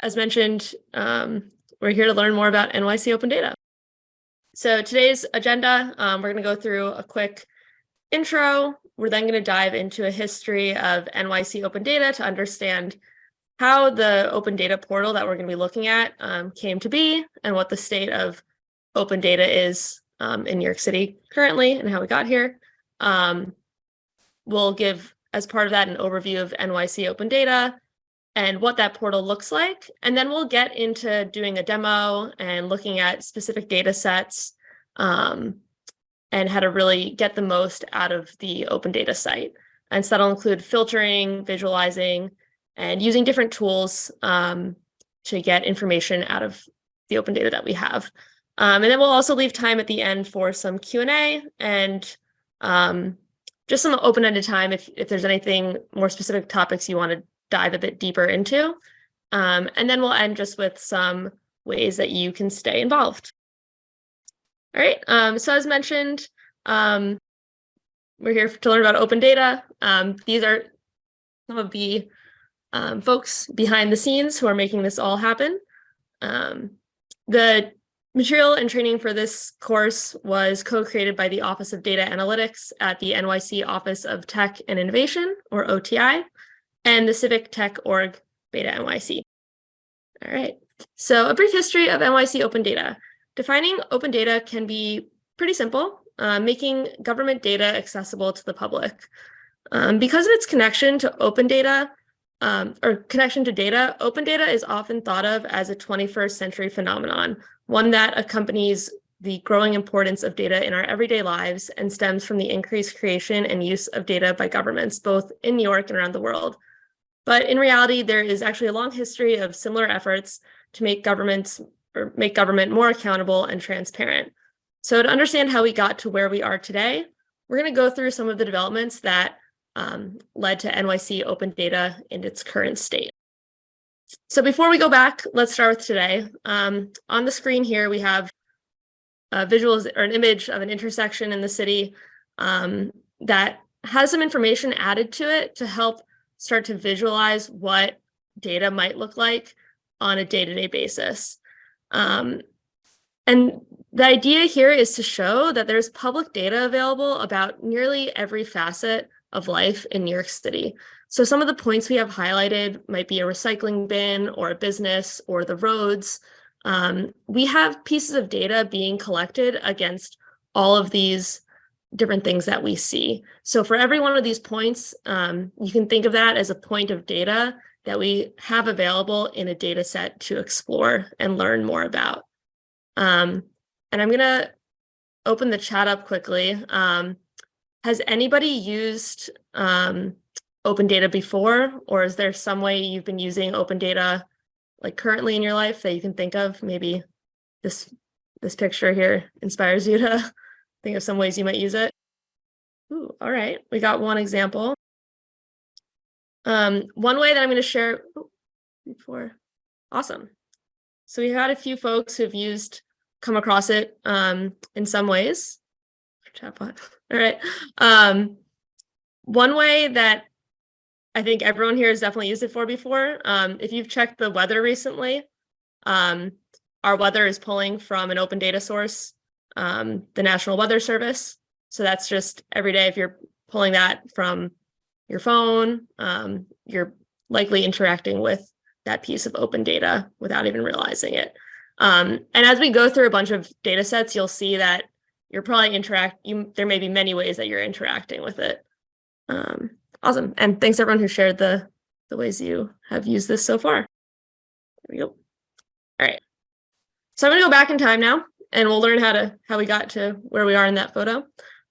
as mentioned, um, we're here to learn more about NYC Open Data. So today's agenda, um, we're going to go through a quick intro. We're then going to dive into a history of NYC Open Data to understand how the open data portal that we're going to be looking at um, came to be and what the state of open data is um, in New York City currently and how we got here. Um, we'll give, as part of that, an overview of NYC Open Data and what that portal looks like. And then we'll get into doing a demo and looking at specific data sets um, and how to really get the most out of the open data site. And so that'll include filtering, visualizing, and using different tools um, to get information out of the open data that we have. Um, and then we'll also leave time at the end for some Q&A and um, just some open-ended time if, if there's anything more specific topics you want to dive a bit deeper into. Um, and then we'll end just with some ways that you can stay involved. All right, um, so as mentioned, um, we're here to learn about open data. Um, these are some of the um, folks behind the scenes who are making this all happen. Um, the Material and training for this course was co-created by the Office of Data Analytics at the NYC Office of Tech and Innovation, or OTI, and the Civic Tech Org Beta NYC. All right, so a brief history of NYC Open Data. Defining open data can be pretty simple, uh, making government data accessible to the public. Um, because of its connection to open data, um, or connection to data, open data is often thought of as a 21st century phenomenon, one that accompanies the growing importance of data in our everyday lives and stems from the increased creation and use of data by governments, both in New York and around the world. But in reality, there is actually a long history of similar efforts to make governments or make government more accountable and transparent. So to understand how we got to where we are today, we're going to go through some of the developments that um, led to NYC open data in its current state. So before we go back, let's start with today. Um, on the screen here, we have a visual or an image of an intersection in the city um, that has some information added to it to help start to visualize what data might look like on a day-to-day -day basis. Um, and the idea here is to show that there's public data available about nearly every facet of life in New York City. So some of the points we have highlighted might be a recycling bin or a business or the roads. Um, we have pieces of data being collected against all of these different things that we see. So for every one of these points, um, you can think of that as a point of data that we have available in a data set to explore and learn more about. Um, and I'm going to open the chat up quickly. Um, has anybody used um, open data before, or is there some way you've been using open data like currently in your life that you can think of? Maybe this this picture here inspires you to think of some ways you might use it. Ooh, all right, we got one example. Um, one way that I'm going to share before, awesome. So we've had a few folks who've used, come across it um, in some ways. Chatbot. All right. Um, one way that I think everyone here has definitely used it for before, um, if you've checked the weather recently, um, our weather is pulling from an open data source, um, the National Weather Service. So that's just every day if you're pulling that from your phone, um, you're likely interacting with that piece of open data without even realizing it. Um, and as we go through a bunch of data sets, you'll see that you're probably interact you there may be many ways that you're interacting with it. Um, awesome. And thanks everyone who shared the the ways you have used this so far. There we go. All right. So i'm going to go back in time now and we'll learn how to how we got to where we are in that photo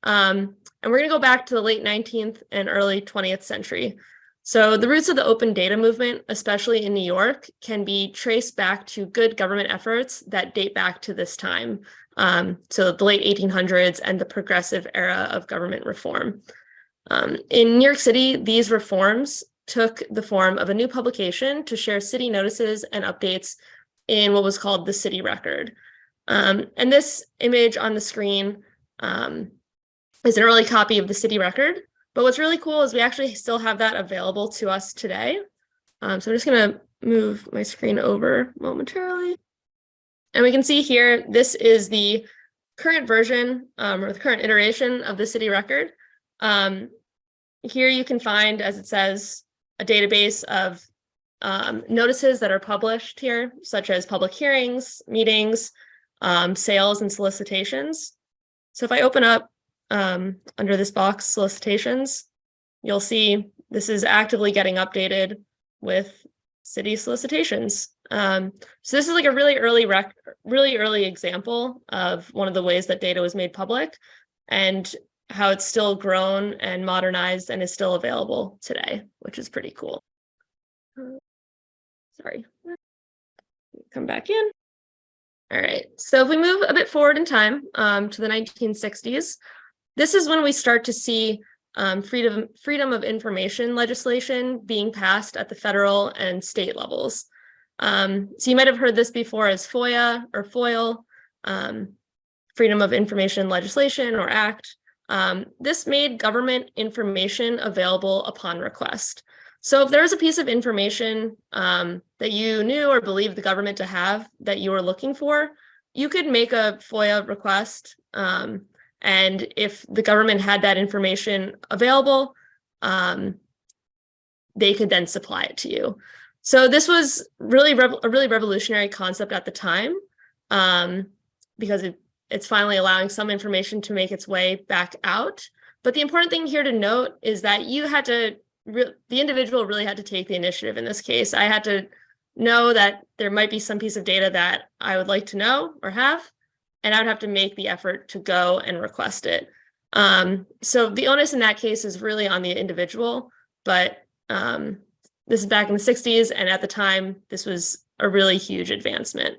um, and we're going to go back to the late 19th and early 20th century so the roots of the open data movement, especially in New York, can be traced back to good government efforts that date back to this time um, so the late 1800s and the progressive era of government reform. Um, in New York City, these reforms took the form of a new publication to share city notices and updates in what was called the city record. Um, and this image on the screen um, is an early copy of the city record. But what's really cool is we actually still have that available to us today. Um, so I'm just gonna move my screen over momentarily. And we can see here, this is the current version um, or the current iteration of the city record. Um, here you can find, as it says, a database of um, notices that are published here, such as public hearings, meetings, um, sales, and solicitations. So if I open up um, under this box, solicitations, you'll see this is actively getting updated with city solicitations. Um, so this is like a really early rec really early example of one of the ways that data was made public and how it's still grown and modernized and is still available today, which is pretty cool. Uh, sorry, come back in. All right, so if we move a bit forward in time um, to the 1960s, this is when we start to see um, freedom, freedom of information legislation being passed at the federal and state levels. Um, so you might have heard this before as FOIA or FOIL, um, Freedom of Information Legislation or Act. Um, this made government information available upon request. So if there was a piece of information um, that you knew or believed the government to have that you were looking for, you could make a FOIA request um, and if the government had that information available, um, they could then supply it to you. So this was really a really revolutionary concept at the time um, because it, it's finally allowing some information to make its way back out. But the important thing here to note is that you had to, the individual really had to take the initiative in this case. I had to know that there might be some piece of data that I would like to know or have, and I would have to make the effort to go and request it. Um, so the onus in that case is really on the individual, but um, this is back in the 60s, and at the time, this was a really huge advancement.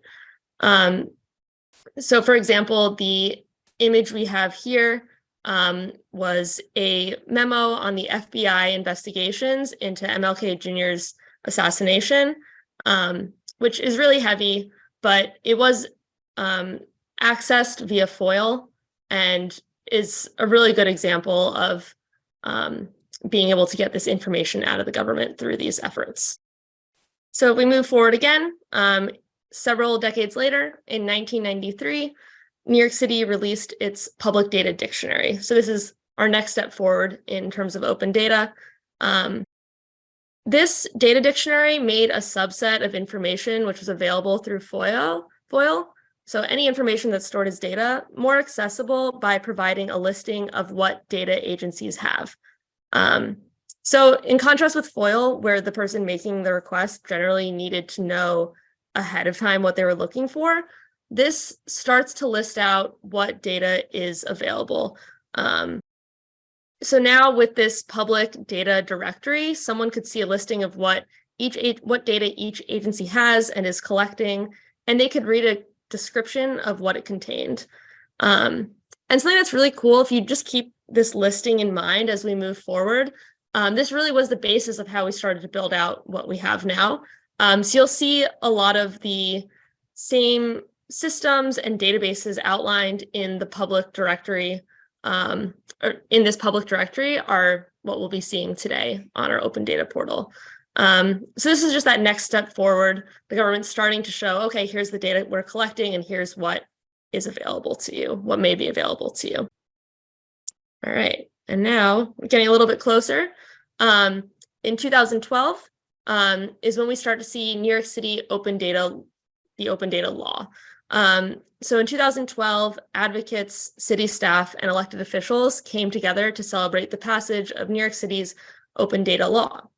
Um, so for example, the image we have here um, was a memo on the FBI investigations into MLK Jr.'s assassination, um, which is really heavy, but it was um, accessed via FOIL and is a really good example of um, being able to get this information out of the government through these efforts. So if we move forward again, um, several decades later, in 1993, New York City released its public data dictionary. So this is our next step forward in terms of open data. Um, this data dictionary made a subset of information which was available through FOIL, FOIL so any information that's stored as data, more accessible by providing a listing of what data agencies have. Um, so in contrast with FOIL, where the person making the request generally needed to know ahead of time what they were looking for, this starts to list out what data is available. Um, so now with this public data directory, someone could see a listing of what each what data each agency has and is collecting, and they could read a description of what it contained. Um, and something that's really cool, if you just keep this listing in mind as we move forward, um, this really was the basis of how we started to build out what we have now. Um, so you'll see a lot of the same systems and databases outlined in the public directory, um, or in this public directory are what we'll be seeing today on our open data portal. Um, so this is just that next step forward. The government's starting to show, okay, here's the data we're collecting and here's what is available to you, what may be available to you. All right, and now getting a little bit closer. Um, in 2012 um, is when we start to see New York City open data, the open data law. Um, so in 2012, advocates, city staff, and elected officials came together to celebrate the passage of New York City's open data law.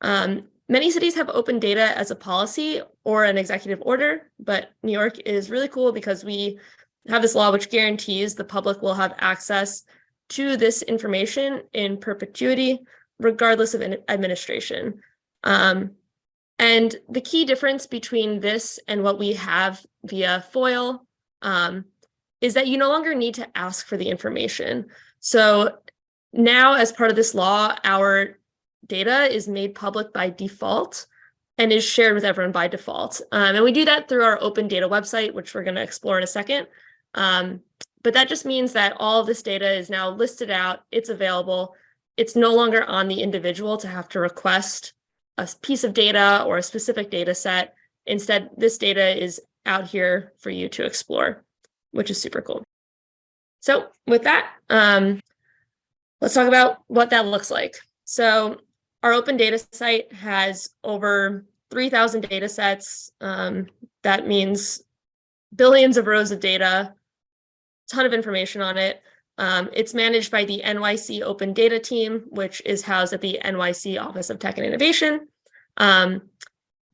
Um, many cities have open data as a policy or an executive order, but New York is really cool because we have this law which guarantees the public will have access to this information in perpetuity, regardless of administration. Um, and the key difference between this and what we have via FOIL um, is that you no longer need to ask for the information. So now as part of this law, our data is made public by default and is shared with everyone by default. Um, and we do that through our open data website, which we're going to explore in a second. Um, but that just means that all of this data is now listed out, it's available. It's no longer on the individual to have to request a piece of data or a specific data set. Instead, this data is out here for you to explore, which is super cool. So with that, um, let's talk about what that looks like. So our open data site has over 3,000 data sets. Um, that means billions of rows of data, ton of information on it. Um, it's managed by the NYC Open Data Team, which is housed at the NYC Office of Tech and Innovation. Um,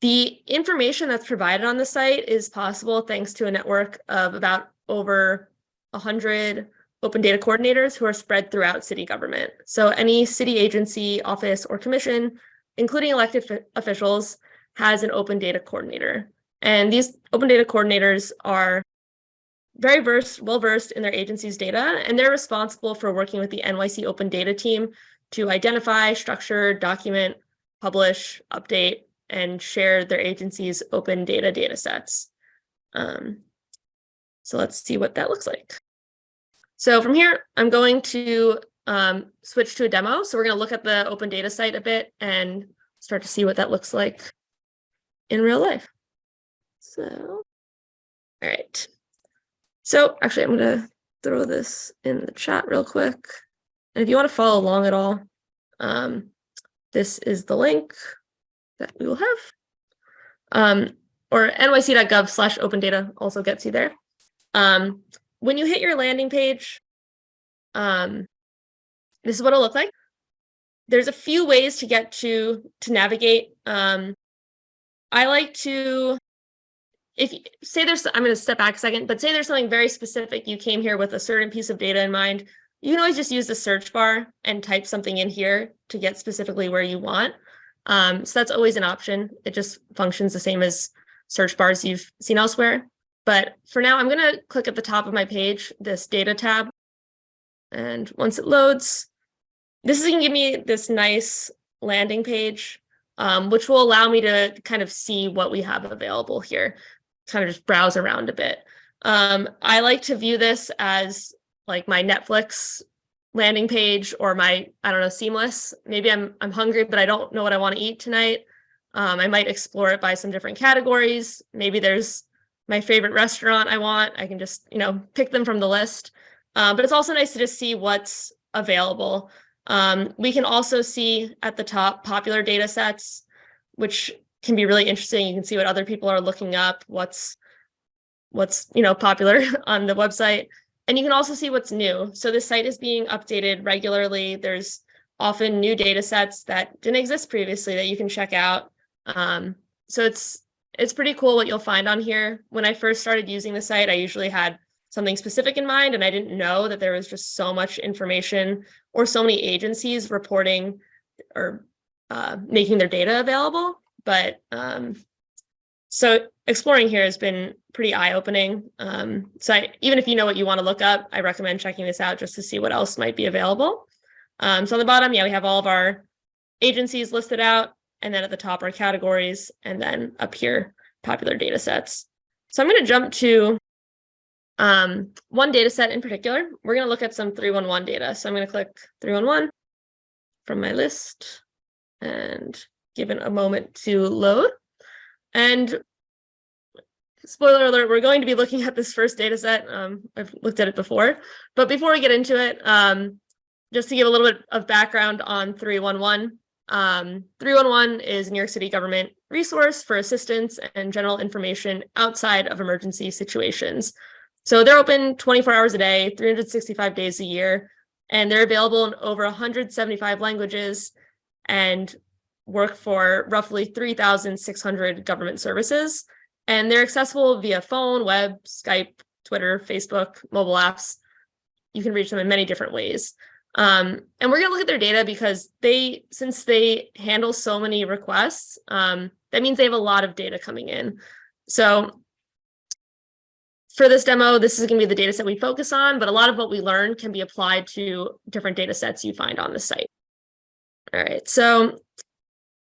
the information that's provided on the site is possible thanks to a network of about over 100 open data coordinators who are spread throughout city government. So any city agency, office, or commission, including elected officials, has an open data coordinator. And these open data coordinators are very versed, well versed in their agency's data, and they're responsible for working with the NYC Open Data team to identify, structure, document, publish, update, and share their agency's open data data sets. Um, so let's see what that looks like. So from here, I'm going to um, switch to a demo. So we're going to look at the open data site a bit and start to see what that looks like in real life. So, all right. So actually, I'm going to throw this in the chat real quick. And if you want to follow along at all, um, this is the link that we will have. Um, or nyc.gov slash open data also gets you there. Um, when you hit your landing page, um, this is what it'll look like. There's a few ways to get to to navigate. Um, I like to, if say there's, I'm going to step back a second, but say there's something very specific. You came here with a certain piece of data in mind. You can always just use the search bar and type something in here to get specifically where you want. Um, so that's always an option. It just functions the same as search bars you've seen elsewhere. But for now, I'm going to click at the top of my page, this data tab. And once it loads, this is going to give me this nice landing page, um, which will allow me to kind of see what we have available here, kind of just browse around a bit. Um, I like to view this as like my Netflix landing page or my, I don't know, seamless. Maybe I'm I'm hungry, but I don't know what I want to eat tonight. Um, I might explore it by some different categories. Maybe there's my favorite restaurant I want. I can just, you know, pick them from the list. Uh, but it's also nice to just see what's available. Um, we can also see at the top popular data sets, which can be really interesting. You can see what other people are looking up, what's what's you know popular on the website. And you can also see what's new. So the site is being updated regularly. There's often new data sets that didn't exist previously that you can check out. Um, so it's it's pretty cool what you'll find on here. When I first started using the site, I usually had something specific in mind and I didn't know that there was just so much information or so many agencies reporting or uh, making their data available. But um, so exploring here has been pretty eye-opening. Um, so I, even if you know what you want to look up, I recommend checking this out just to see what else might be available. Um, so on the bottom, yeah, we have all of our agencies listed out, and then at the top are categories, and then up here, popular data sets. So I'm going to jump to um, one data set in particular. We're going to look at some 311 data. So I'm going to click 311 from my list and give it a moment to load. And spoiler alert, we're going to be looking at this first data set. Um, I've looked at it before, but before we get into it, um, just to give a little bit of background on 311. Um, 311 is New York City government resource for assistance and general information outside of emergency situations. So they're open 24 hours a day, 365 days a year, and they're available in over 175 languages and work for roughly 3,600 government services. And they're accessible via phone, web, Skype, Twitter, Facebook, mobile apps. You can reach them in many different ways. Um, and we're going to look at their data because they, since they handle so many requests, um, that means they have a lot of data coming in. So for this demo, this is going to be the data set we focus on, but a lot of what we learn can be applied to different data sets you find on the site. All right, so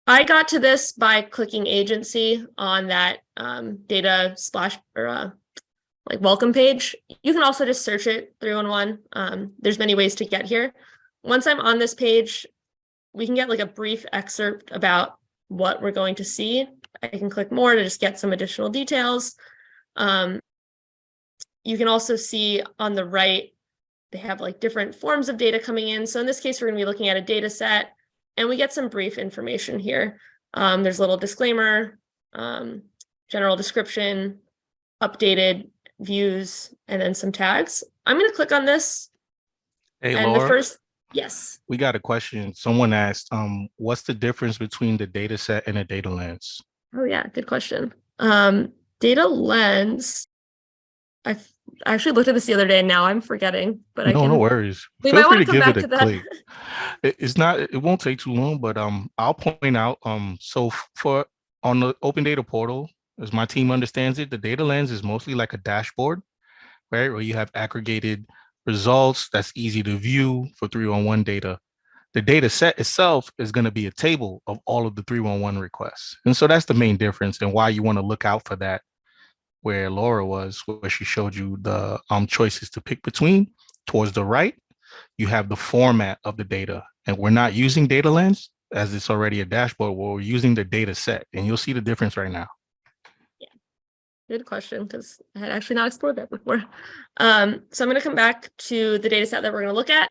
I got to this by clicking agency on that um, data splash or uh, like welcome page. You can also just search it 311. Um, there's many ways to get here. Once I'm on this page, we can get like a brief excerpt about what we're going to see. I can click more to just get some additional details. Um, you can also see on the right, they have like different forms of data coming in. So in this case, we're gonna be looking at a data set and we get some brief information here. Um, there's a little disclaimer, um, general description, updated views, and then some tags. I'm gonna click on this. Hey, and the first, yes. we got a question. Someone asked, um, what's the difference between the data set and a data lens? Oh yeah, good question. Um, data lens. I actually looked at this the other day and now I'm forgetting, but I No, can. no worries. We Feel might wanna come give back it to a that. click. It- It's not, it won't take too long, but um, I'll point out, um, so for, on the open data portal, as my team understands it, the data lens is mostly like a dashboard, right? Where you have aggregated results that's easy to view for 311 data. The data set itself is going to be a table of all of the 311 requests. And so that's the main difference and why you want to look out for that where Laura was, where she showed you the um, choices to pick between. Towards the right, you have the format of the data. And we're not using data lens as it's already a dashboard. We're using the data set and you'll see the difference right now. Yeah, good question, because I had actually not explored that before. Um, so I'm gonna come back to the data set that we're gonna look at.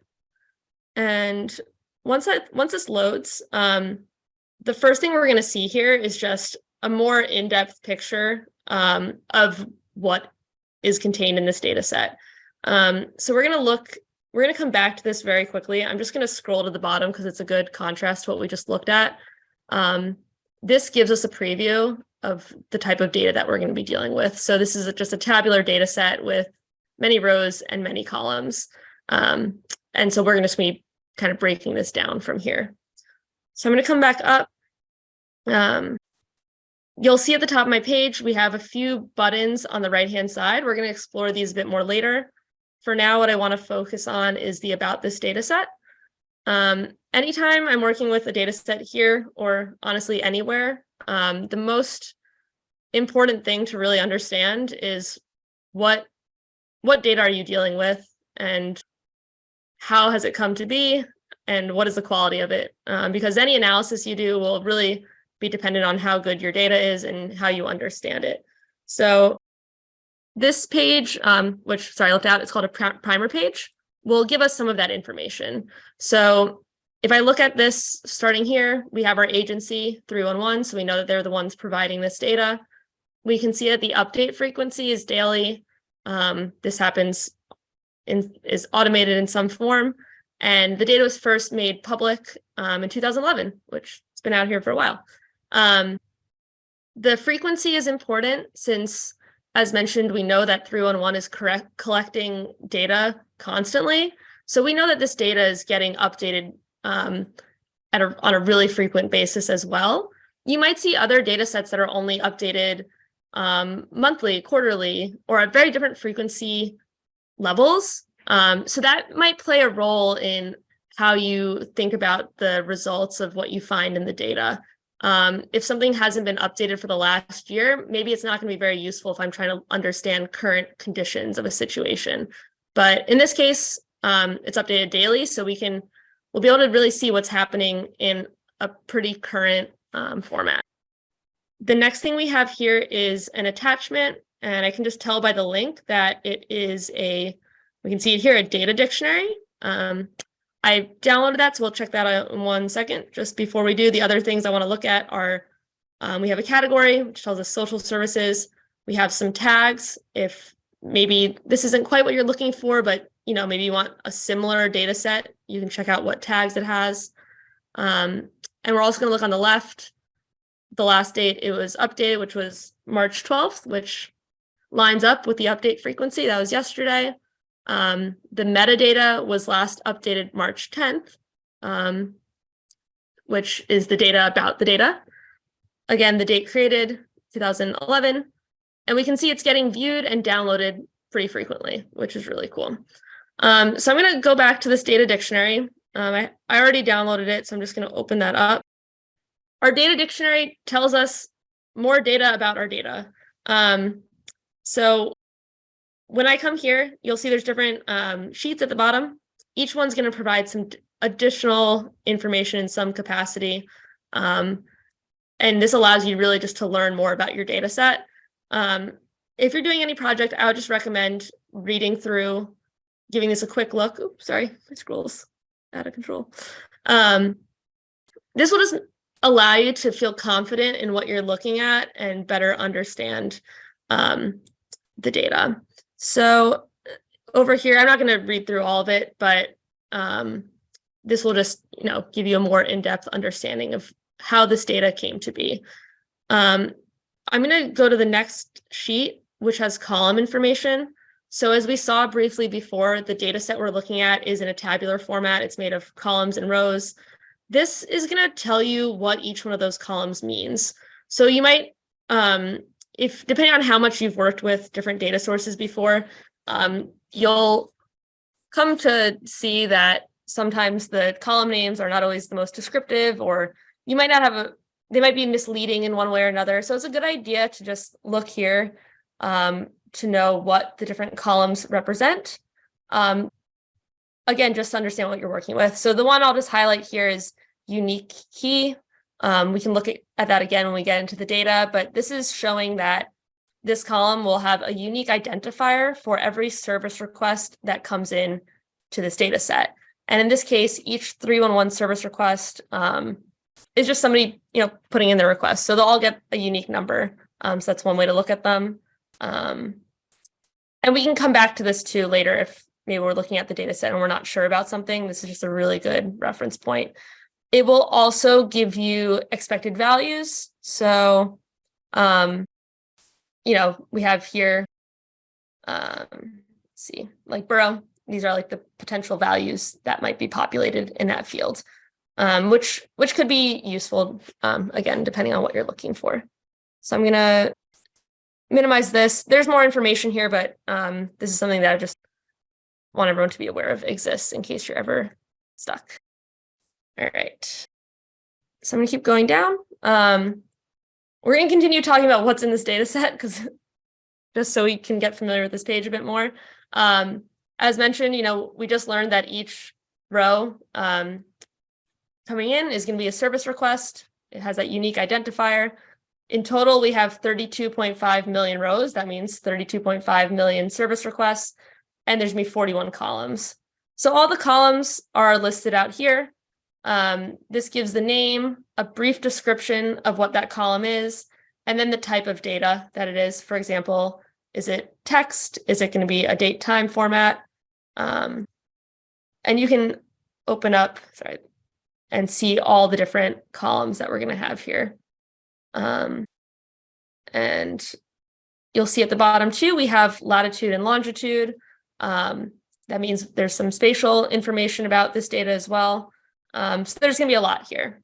And once that, once this loads, um, the first thing we're gonna see here is just a more in-depth picture um, of what is contained in this data set. Um, so we're gonna look, we're gonna come back to this very quickly. I'm just gonna scroll to the bottom because it's a good contrast to what we just looked at. Um, this gives us a preview of the type of data that we're going to be dealing with. So this is just a tabular data set with many rows and many columns. Um, and so we're going to be kind of breaking this down from here. So I'm going to come back up. Um, you'll see at the top of my page, we have a few buttons on the right-hand side. We're going to explore these a bit more later. For now, what I want to focus on is the about this data set. Um, anytime I'm working with a data set here, or honestly anywhere, um, the most important thing to really understand is what what data are you dealing with and how has it come to be and what is the quality of it um, because any analysis you do will really be dependent on how good your data is and how you understand it so this page um, which sorry I left out it's called a pri- primer page will give us some of that information so if I look at this starting here, we have our agency 311, so we know that they're the ones providing this data. We can see that the update frequency is daily. Um, this happens in is automated in some form. And the data was first made public um, in 2011, which has been out here for a while. Um, the frequency is important since, as mentioned, we know that 311 is correct collecting data constantly. So we know that this data is getting updated um, at a, on a really frequent basis as well. You might see other data sets that are only updated um, monthly, quarterly, or at very different frequency levels. Um, so that might play a role in how you think about the results of what you find in the data. Um, if something hasn't been updated for the last year, maybe it's not going to be very useful if I'm trying to understand current conditions of a situation. But in this case, um, it's updated daily, so we can we'll be able to really see what's happening in a pretty current um, format. The next thing we have here is an attachment, and I can just tell by the link that it is a, we can see it here, a data dictionary. Um, I downloaded that, so we'll check that out in one second. Just before we do, the other things I want to look at are, um, we have a category, which tells us social services. We have some tags. If maybe this isn't quite what you're looking for, but you know, maybe you want a similar data set, you can check out what tags it has. Um, and we're also going to look on the left, the last date it was updated, which was March 12th, which lines up with the update frequency. That was yesterday. Um, the metadata was last updated March 10th, um, which is the data about the data. Again, the date created 2011. And we can see it's getting viewed and downloaded pretty frequently, which is really cool. Um, so I'm going to go back to this data dictionary. Um, I, I already downloaded it, so I'm just going to open that up. Our data dictionary tells us more data about our data. Um, so when I come here, you'll see there's different um, sheets at the bottom. Each one's going to provide some additional information in some capacity. Um, and this allows you really just to learn more about your data set. Um, if you're doing any project, I would just recommend reading through, giving this a quick look. Oops, sorry, my scroll's out of control. Um, this will just allow you to feel confident in what you're looking at and better understand um, the data. So over here, I'm not going to read through all of it, but um, this will just, you know, give you a more in-depth understanding of how this data came to be. Um, I'm going to go to the next sheet, which has column information. So as we saw briefly before, the data set we're looking at is in a tabular format. It's made of columns and rows. This is going to tell you what each one of those columns means. So you might, um, if depending on how much you've worked with different data sources before, um, you'll come to see that sometimes the column names are not always the most descriptive, or you might not have a, they might be misleading in one way or another. So it's a good idea to just look here um, to know what the different columns represent. Um, again, just understand what you're working with. So the one I'll just highlight here is unique key. Um, we can look at, at that again when we get into the data, but this is showing that this column will have a unique identifier for every service request that comes in to this data set. And in this case, each 311 service request um, is just somebody, you know, putting in their request. So they'll all get a unique number. Um, so that's one way to look at them. Um, and we can come back to this too later if maybe we're looking at the data set and we're not sure about something. This is just a really good reference point. It will also give you expected values. So, um, you know, we have here, um, see, like borough, these are like the potential values that might be populated in that field, um, which which could be useful, um, again, depending on what you're looking for. So I'm going to minimize this. There's more information here, but um, this is something that I just want everyone to be aware of exists in case you're ever stuck. All right. So I'm going to keep going down. Um, we're going to continue talking about what's in this data set because just so we can get familiar with this page a bit more. Um, as mentioned, you know, we just learned that each row um, coming in is going to be a service request. It has that unique identifier. In total, we have 32.5 million rows. That means 32.5 million service requests, and there's going to be 41 columns. So all the columns are listed out here. Um, this gives the name, a brief description of what that column is, and then the type of data that it is. For example, is it text? Is it going to be a date time format? Um, and you can open up, sorry, and see all the different columns that we're going to have here. Um, and you'll see at the bottom too, we have latitude and longitude. Um, that means there's some spatial information about this data as well. Um, so there's going to be a lot here.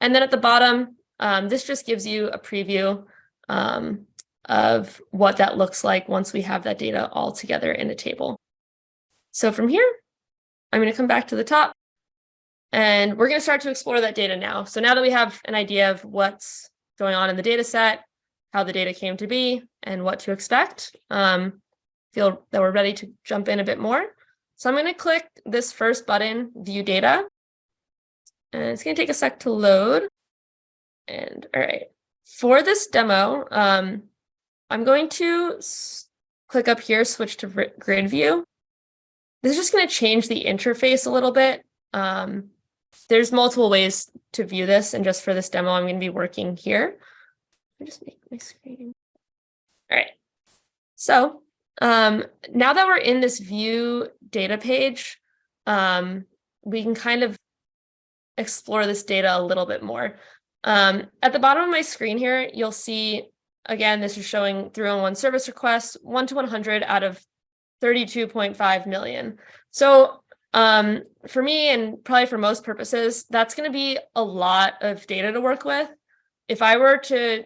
And then at the bottom, um, this just gives you a preview um, of what that looks like once we have that data all together in a table. So from here, I'm going to come back to the top and we're going to start to explore that data now. So now that we have an idea of what's going on in the data set, how the data came to be, and what to expect, um, feel that we're ready to jump in a bit more. So I'm going to click this first button, View Data. And it's going to take a sec to load. And all right, for this demo, um, I'm going to click up here, switch to grid view. This is just going to change the interface a little bit. Um, there's multiple ways to view this, and just for this demo, I'm going to be working here. Me just make my screen. All right. So um, now that we're in this view data page, um, we can kind of explore this data a little bit more. Um, at the bottom of my screen here, you'll see, again, this is showing 301 service requests, 1 to 100 out of 32.5 million. So um, for me, and probably for most purposes, that's going to be a lot of data to work with. If I were to,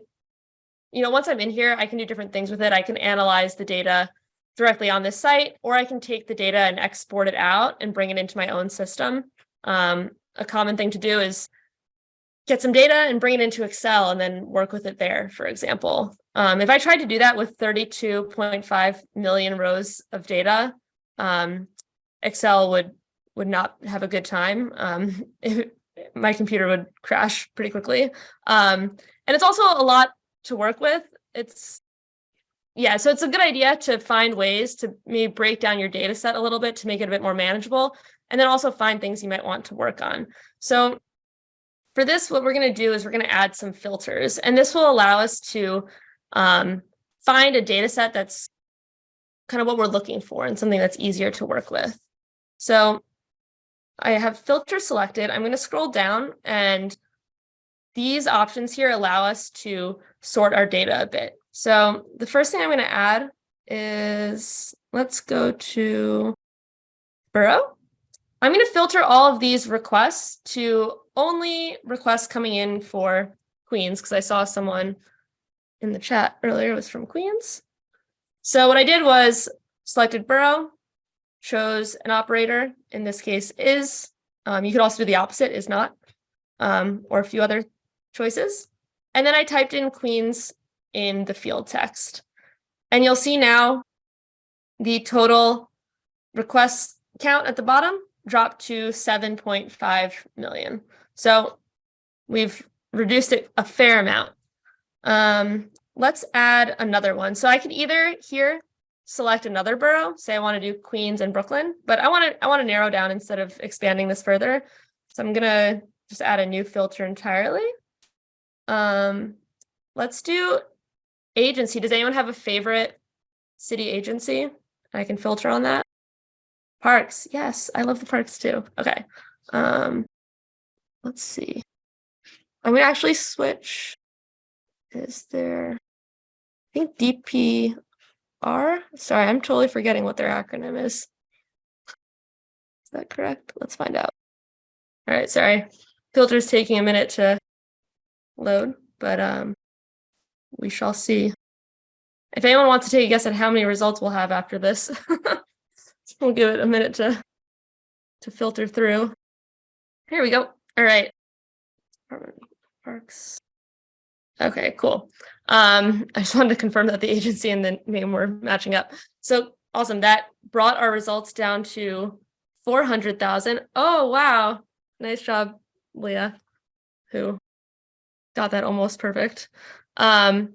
you know, once I'm in here, I can do different things with it. I can analyze the data directly on this site, or I can take the data and export it out and bring it into my own system. Um, a common thing to do is get some data and bring it into Excel and then work with it there, for example. Um, if I tried to do that with 32.5 million rows of data, um, Excel would would not have a good time. Um, it, my computer would crash pretty quickly. Um, and it's also a lot to work with. It's yeah, so it's a good idea to find ways to maybe break down your data set a little bit to make it a bit more manageable, and then also find things you might want to work on. So for this, what we're going to do is we're going to add some filters, and this will allow us to um, find a data set that's kind of what we're looking for and something that's easier to work with. So I have filter selected. I'm going to scroll down and these options here allow us to sort our data a bit. So the first thing I'm going to add is let's go to Borough. I'm going to filter all of these requests to only requests coming in for Queens because I saw someone in the chat earlier was from Queens. So what I did was selected borough, chose an operator, in this case is, um, you could also do the opposite, is not, um, or a few other choices. And then I typed in Queens in the field text. And you'll see now the total request count at the bottom dropped to 7.5 million. So we've reduced it a fair amount. Um, let's add another one. So I can either here select another borough, say I want to do Queens and Brooklyn, but I want to I want to narrow down instead of expanding this further. So I'm gonna just add a new filter entirely. Um, let's do agency. Does anyone have a favorite city agency? I can filter on that. Parks. Yes, I love the parks too. Okay. Um, let's see. I'm gonna actually switch. Is there? I think DPR. Sorry, I'm totally forgetting what their acronym is. Is that correct? Let's find out. All right, sorry. Filter's taking a minute to load, but um, we shall see. If anyone wants to take a guess at how many results we'll have after this, we'll give it a minute to to filter through. Here we go. All right. Parks. Okay, cool. Um, I just wanted to confirm that the agency and the name were matching up. So awesome. That brought our results down to 400,000. Oh, wow. Nice job, Leah, who got that almost perfect. Um,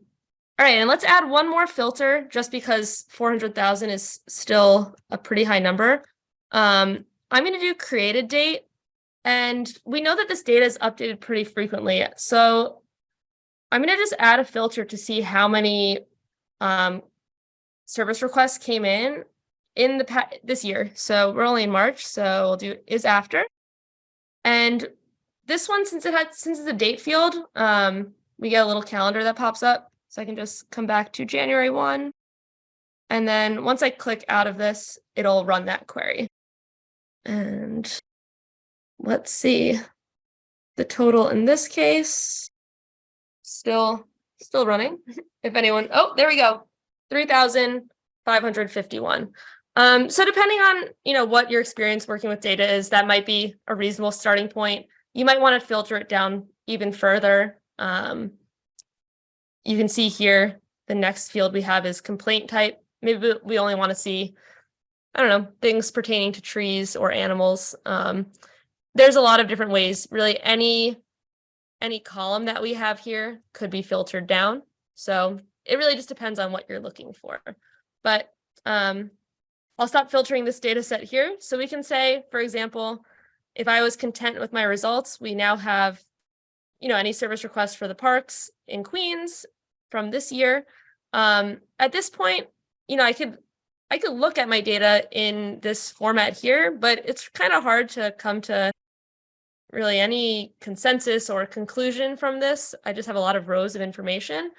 all right, and let's add one more filter just because 400,000 is still a pretty high number. Um, I'm going to do created date. And we know that this data is updated pretty frequently. So I'm going to just add a filter to see how many um, service requests came in in the this year. So we're only in March, so we'll do is after. And this one, since it had since it's a date field, um, we get a little calendar that pops up. So I can just come back to January 1. And then once I click out of this, it'll run that query. And let's see. The total in this case, still still running. if anyone, oh, there we go. 3,551. Um, so depending on, you know, what your experience working with data is, that might be a reasonable starting point. You might want to filter it down even further. Um, you can see here, the next field we have is complaint type. Maybe we only want to see, I don't know, things pertaining to trees or animals. Um, there's a lot of different ways, really any, any column that we have here could be filtered down. So it really just depends on what you're looking for. But um, I'll stop filtering this data set here. So we can say, for example, if I was content with my results, we now have, you know, any service requests for the parks in Queens from this year. Um, at this point, you know, I could I could look at my data in this format here, but it's kind of hard to come to really any consensus or conclusion from this. I just have a lot of rows of information.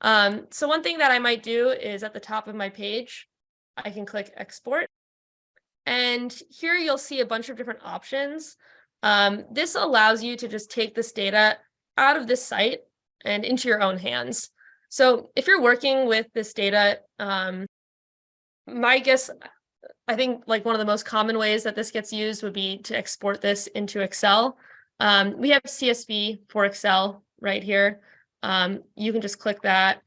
Um, so one thing that I might do is at the top of my page, I can click export. And here you'll see a bunch of different options. Um, this allows you to just take this data out of this site and into your own hands. So if you're working with this data, um, my guess, I think like one of the most common ways that this gets used would be to export this into Excel. Um, we have CSV for Excel right here. Um, you can just click that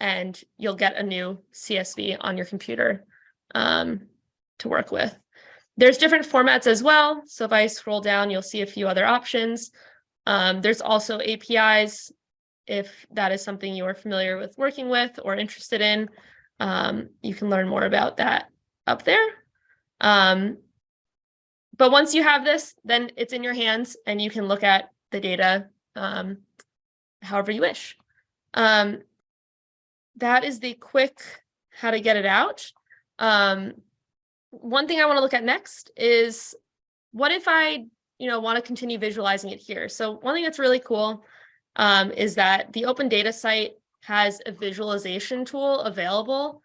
and you'll get a new CSV on your computer um, to work with. there's different formats as well. So if I scroll down, you'll see a few other options. Um, there's also APIs if that is something you are familiar with working with or interested in. Um, you can learn more about that up there. Um, but once you have this, then it's in your hands and you can look at the data um, however you wish. Um, that is the quick how to get it out. Um, one thing I want to look at next is what if I, you know, want to continue visualizing it here? So one thing that's really cool um, is that the open data site has a visualization tool available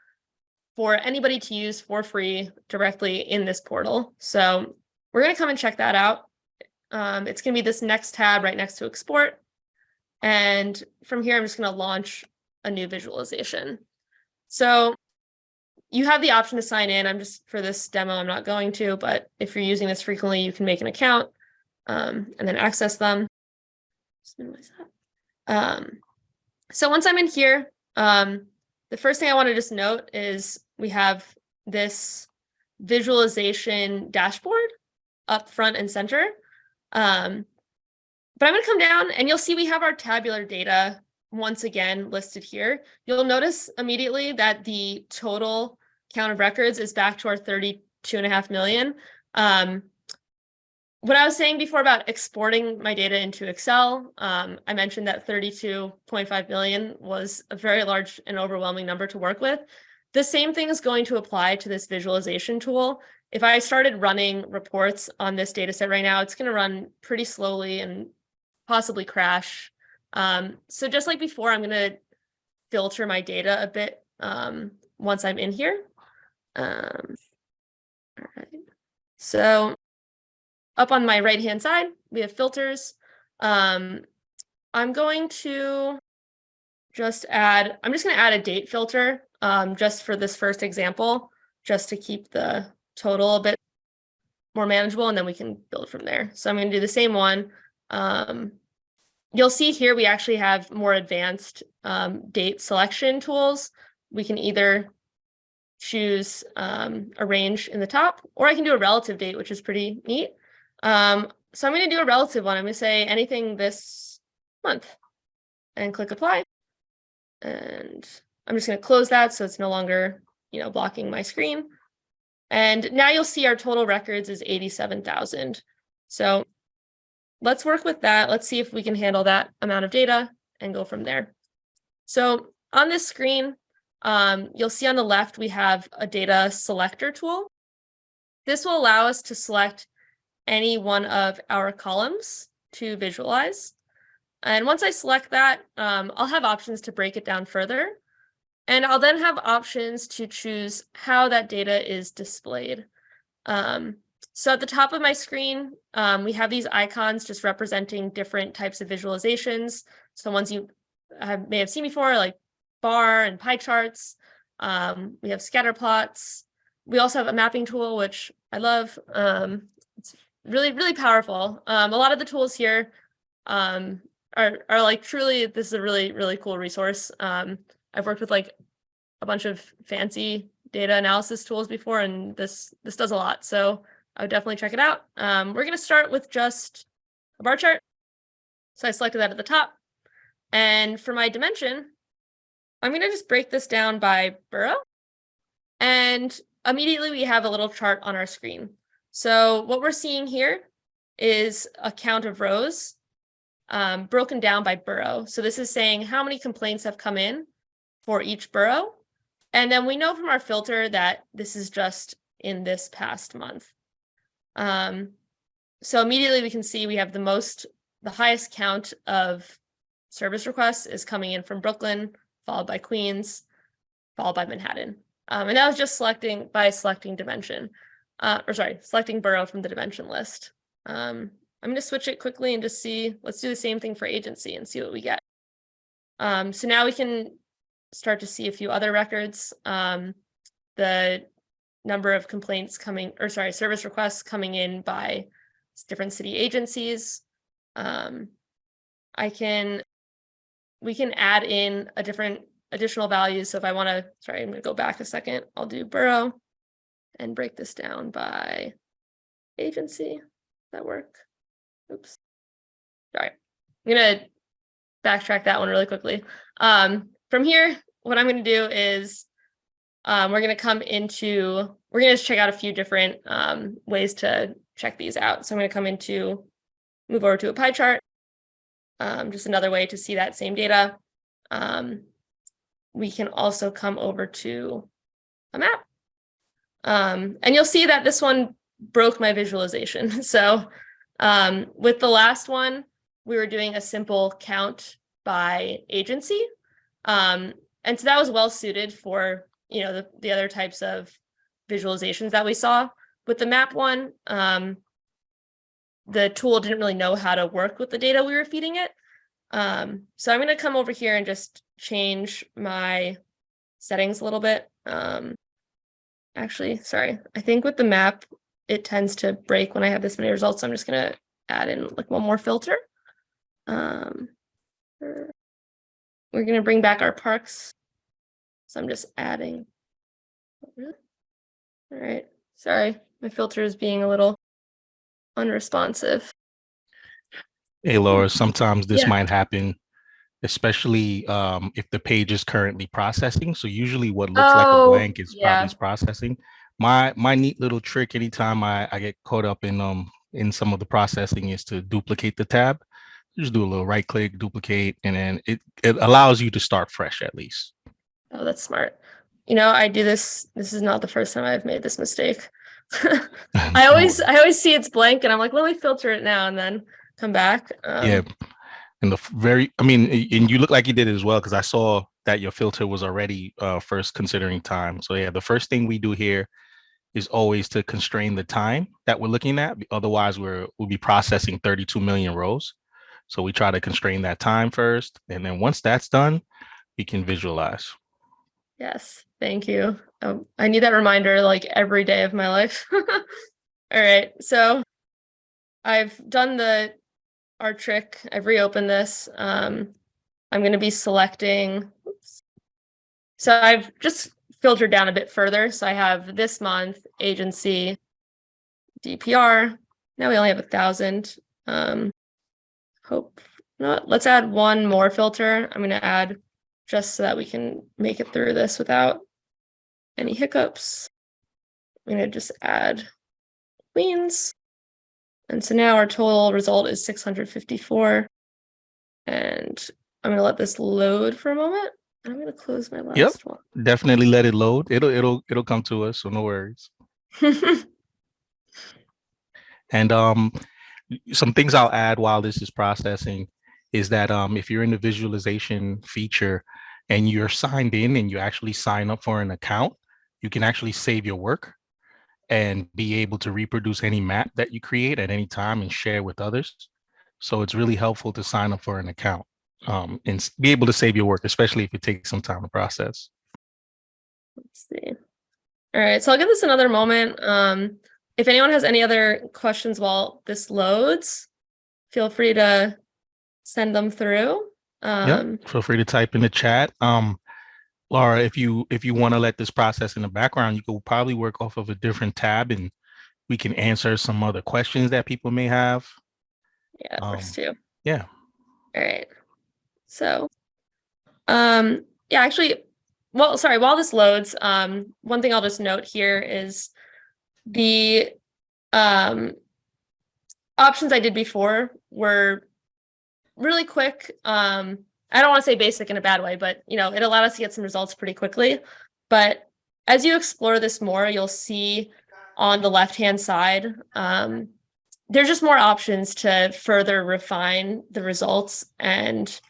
for anybody to use for free directly in this portal. So we're going to come and check that out. Um, it's going to be this next tab right next to export. And from here, I'm just going to launch a new visualization. So you have the option to sign in. I'm just for this demo, I'm not going to, but if you're using this frequently, you can make an account um, and then access them. Just minimize that. Um, so once I'm in here, um, the first thing I want to just note is we have this visualization dashboard up front and center. Um, but I'm going to come down and you'll see we have our tabular data once again listed here. You'll notice immediately that the total count of records is back to our 32 and a half million. Um, what I was saying before about exporting my data into Excel, um, I mentioned that 32.5 million was a very large and overwhelming number to work with. The same thing is going to apply to this visualization tool. If I started running reports on this data set right now, it's going to run pretty slowly and possibly crash. Um, so just like before, I'm going to filter my data a bit um, once I'm in here. Um, all right. So up on my right hand side, we have filters. Um, I'm going to just add, I'm just going to add a date filter um, just for this first example, just to keep the total a bit more manageable, and then we can build from there. So I'm going to do the same one. Um, you'll see here we actually have more advanced um, date selection tools. We can either choose um, a range in the top, or I can do a relative date, which is pretty neat. Um, so I'm going to do a relative one. I'm going to say anything this month and click apply. And I'm just going to close that so it's no longer, you know, blocking my screen. And now you'll see our total records is 87,000. So let's work with that. Let's see if we can handle that amount of data and go from there. So on this screen, um, you'll see on the left, we have a data selector tool. This will allow us to select any one of our columns to visualize. And once I select that, um, I'll have options to break it down further. And I'll then have options to choose how that data is displayed. Um, so at the top of my screen, um, we have these icons just representing different types of visualizations. So ones you have, may have seen before, like bar and pie charts. Um, we have scatter plots. We also have a mapping tool, which I love. Um, really, really powerful. Um, a lot of the tools here um, are, are like truly, this is a really, really cool resource. Um, I've worked with like a bunch of fancy data analysis tools before, and this, this does a lot. So I would definitely check it out. Um, we're going to start with just a bar chart. So I selected that at the top. And for my dimension, I'm going to just break this down by borough. And immediately we have a little chart on our screen. So what we're seeing here is a count of rows um, broken down by borough. So this is saying how many complaints have come in for each borough. And then we know from our filter that this is just in this past month. Um, so immediately we can see we have the most, the highest count of service requests is coming in from Brooklyn, followed by Queens, followed by Manhattan. Um, and that was just selecting by selecting dimension, uh, or sorry, selecting borough from the dimension list. Um, I'm going to switch it quickly and just see, let's do the same thing for agency and see what we get. Um, so now we can start to see a few other records. Um, the number of complaints coming, or sorry, service requests coming in by different city agencies. Um, I can we can add in a different additional values. So if I want to, sorry, I'm going to go back a second. I'll do borough and break this down by agency. That work? Oops. Sorry. I'm gonna backtrack that one really quickly. Um, from here, what I'm gonna do is um, we're gonna come into, we're gonna just check out a few different um, ways to check these out. So I'm gonna come into, move over to a pie chart. Um, just another way to see that same data. Um, we can also come over to a map. Um, and you'll see that this one broke my visualization. So um, with the last one, we were doing a simple count by agency. Um, and so that was well suited for, you know, the, the other types of visualizations that we saw. With the map one, um, the tool didn't really know how to work with the data we were feeding it. Um, so I'm going to come over here and just change my settings a little bit. Um, actually, sorry, I think with the map, it tends to break when I have this many results. So I'm just going to add in like one more filter. Um, er, we're going to bring back our parks. So I'm just adding. All right, sorry, my filter is being a little unresponsive. Hey, Laura, sometimes this Yeah. might happen, especially um, if the page is currently processing. So usually what looks like a Oh, blank is yeah. probably processing. My my neat little trick anytime I, I get caught up in um in some of the processing is to duplicate the tab. Just do a little right click, duplicate, and then it, it allows you to start fresh at least. Oh, that's smart. You know, I do this. This is not the first time I've made this mistake. I always, I always see it's blank, and I'm like, let me filter it now, and then come back. Um, Yeah. And the very, I mean, and you look like you did it as well, because I saw that your filter was already uh, first considering time. So yeah, the first thing we do here is always to constrain the time that we're looking at. Otherwise, we're, we'll be processing 32 million rows. So we try to constrain that time first. And then once that's done, we can visualize. Yes, thank you. Um, I need that reminder like every day of my life. All right, so I've done the our trick. I've reopened this. Um, I'm going to be selecting. oops. So I've just filtered down a bit further. So I have this month agency, DPR. Now we only have a thousand. Um, hope. No, let's add one more filter. I'm going to add just so that we can make it through this without any hiccups. I'm gonna just add queens. And so now our total result is 654. And I'm gonna let this load for a moment. I'm gonna close my last Yep. one. Definitely let it load. It'll, it'll, it'll come to us. So no worries. And um, some things I'll add while this is processing is that um, if you're in the visualization feature and you're signed in and you actually sign up for an account, you can actually save your work and be able to reproduce any map that you create at any time and share with others. So it's really helpful to sign up for an account um, and be able to save your work, especially if it takes some time to process. Let's see. All right, so I'll give this another moment. Um, if anyone has any other questions while this loads, feel free to send them through. Um, Yep. Feel free to type in the chat. Um, Laura, if you if you want to let this process in the background, you could probably work off of a different tab and we can answer some other questions that people may have. Yeah, it works Um, too. Yeah. All right. So, um, yeah, actually, well, sorry, while this loads, um, one thing I'll just note here is the um options I did before were really quick. Um, I don't want to say basic in a bad way, but you know, it allowed us to get some results pretty quickly. But as you explore this more, you'll see on the left-hand side, um, there's just more options to further refine the results and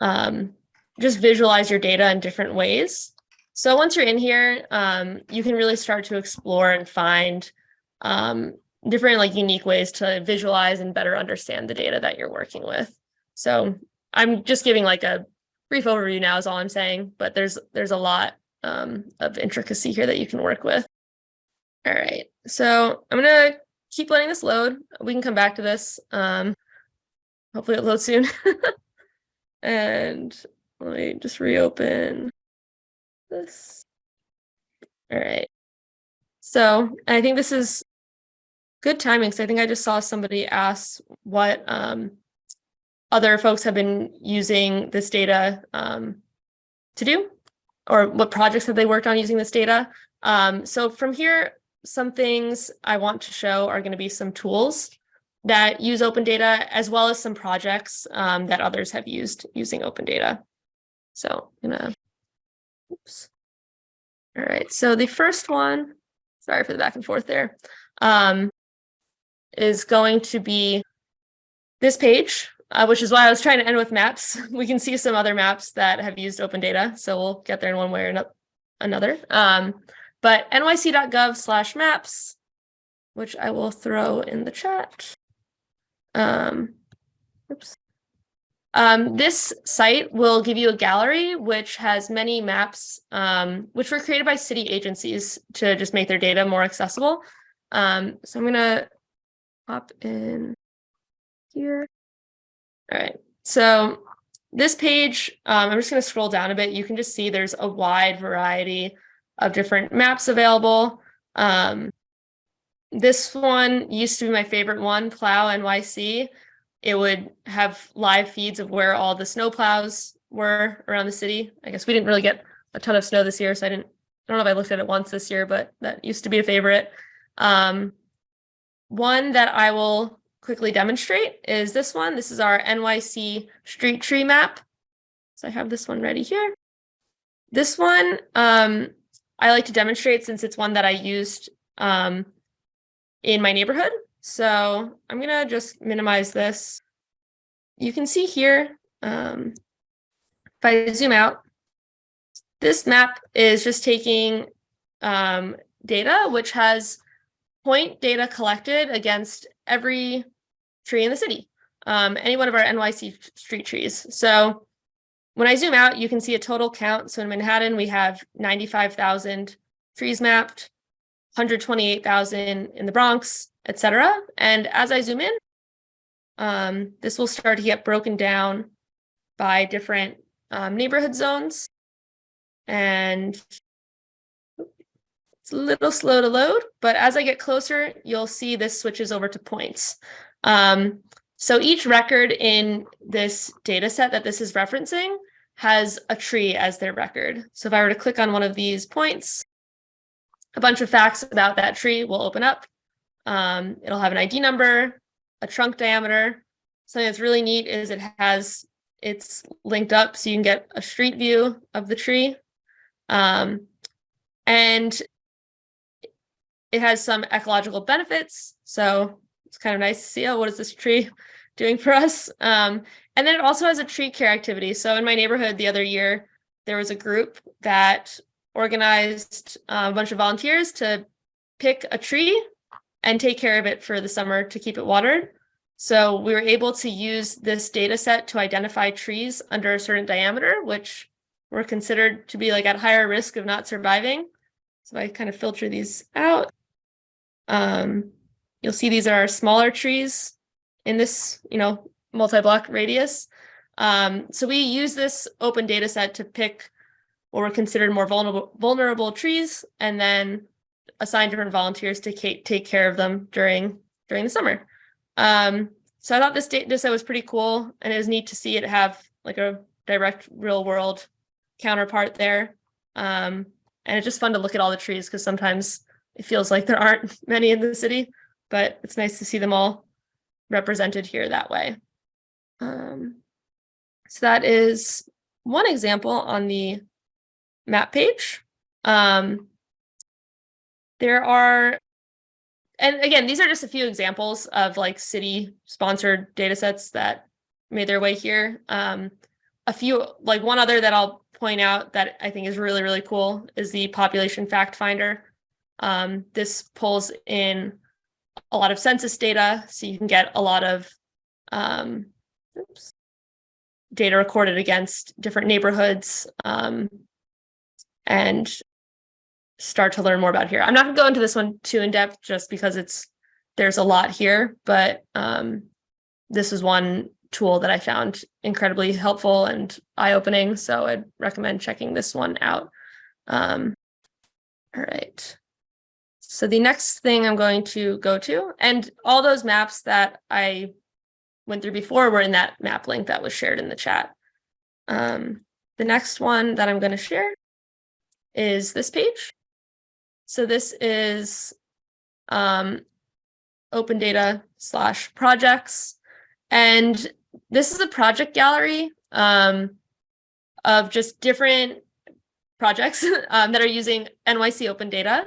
um, just visualize your data in different ways. So once you're in here, um, you can really start to explore and find um, different like unique ways to visualize and better understand the data that you're working with. So I'm just giving like a brief overview now is all I'm saying, but there's there's a lot um, of intricacy here that you can work with. All right, so I'm gonna keep letting this load. We can come back to this. Um, hopefully it loads soon. and let me just reopen this. All right. So I think this is good timing, because I think I just saw somebody ask what um, other folks have been using this data um, to do, or what projects have they worked on using this data. Um, so from here, some things I want to show are going to be some tools that use open data, as well as some projects um, that others have used using open data. So I'm gonna, oops. All right, so the first one, sorry for the back and forth there, um, is going to be this page, uh, which is why I was trying to end with maps. We can see some other maps that have used open data, so we'll get there in one way or another. Um, but nyc.gov slash maps, which I will throw in the chat. Um, oops. Um, this site will give you a gallery which has many maps um, which were created by city agencies to just make their data more accessible. Um, so I'm gonna pop in here. All right, so this page, um, I'm just gonna scroll down a bit. You can just see there's a wide variety of different maps available. Um, this one used to be my favorite one, Plow NYC. It would have live feeds of where all the snow plows were around the city. I guess we didn't really get a ton of snow this year, so I didn't, I don't know if I looked at it once this year, but that used to be a favorite. Um, one that I will quickly demonstrate is this one. This is our NYC street tree map. So I have this one ready here. This one, um, I like to demonstrate since it's one that I used um, in my neighborhood. So I'm gonna just minimize this. You can see here, um, if I zoom out, this map is just taking um, data, which has point data collected against every tree in the city, um, any one of our NYC street trees. So when I zoom out, you can see a total count. So in Manhattan, we have 95,000 trees mapped, 128,000 in the Bronx, etc. And as I zoom in, um, this will start to get broken down by different um, neighborhood zones. And it's a little slow to load, but as I get closer, you'll see this switches over to points. Um, so each record in this data set that this is referencing has a tree as their record. So if I were to click on one of these points, a bunch of facts about that tree will open up. Um, it'll have an ID number, a trunk diameter. Something that's really neat is it has, it's linked up so you can get a street view of the tree. Um, and it has some ecological benefits. So it's kind of nice to see, oh, what is this tree doing for us? Um, and then it also has a tree care activity. So in my neighborhood the other year, there was a group that organized uh, a bunch of volunteers to pick a tree and take care of it for the summer to keep it watered. So we were able to use this data set to identify trees under a certain diameter, which were considered to be like at higher risk of not surviving. So I kind of filter these out. Um, you'll see these are our smaller trees in this, you know, multi-block radius. Um, so we use this open data set to pick what were considered more vulnerable vulnerable trees and then assign different volunteers to take care of them during during the summer. Um, so I thought this data set was pretty cool and it was neat to see it have like a direct real world counterpart there. Um, and it's just fun to look at all the trees because sometimes it feels like there aren't many in the city, but it's nice to see them all represented here that way. Um, so that is one example on the map page. Um, there are, and again, these are just a few examples of like city sponsored data sets that made their way here. Um, a few, like one other that I'll point out that I think is really, really cool is the population fact finder. Um, this pulls in a lot of census data, so you can get a lot of um, oops, data recorded against different neighborhoods. Um, and start to learn more about here. I'm not gonna go into this one too in depth just because it's there's a lot here, but um, this is one tool that I found incredibly helpful and eye-opening. So I'd recommend checking this one out. Um, all right. So the next thing I'm going to go to, and all those maps that I went through before were in that map link that was shared in the chat. Um, the next one that I'm going to share is this page. So this is um, open data slash projects. And this is a project gallery um, of just different projects um, that are using NYC open data.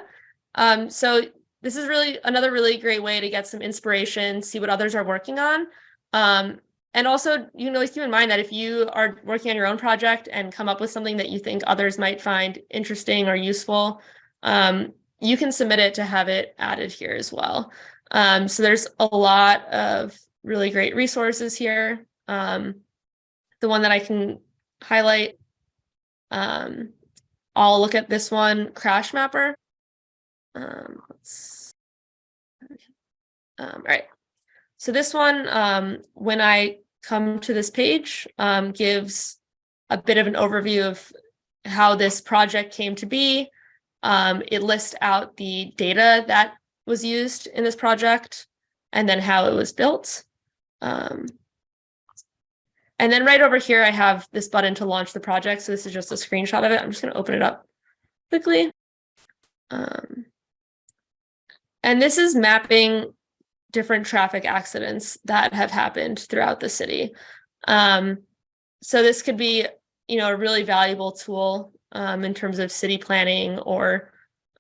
Um, so this is really another really great way to get some inspiration, see what others are working on. Um, and also, you know, keep in mind that if you are working on your own project and come up with something that you think others might find interesting or useful, um, you can submit it to have it added here as well. Um, so there's a lot of really great resources here. Um, the one that I can highlight, um, I'll look at this one, Crash Mapper. Um, let's, um, all right. So this one, um, when I come to this page, um, gives a bit of an overview of how this project came to be. Um, it lists out the data that was used in this project and then how it was built. Um, and then right over here, I have this button to launch the project. So this is just a screenshot of it. I'm just going to open it up quickly. Um, and this is mapping different traffic accidents that have happened throughout the city. Um, so this could be, you know, a really valuable tool um, in terms of city planning or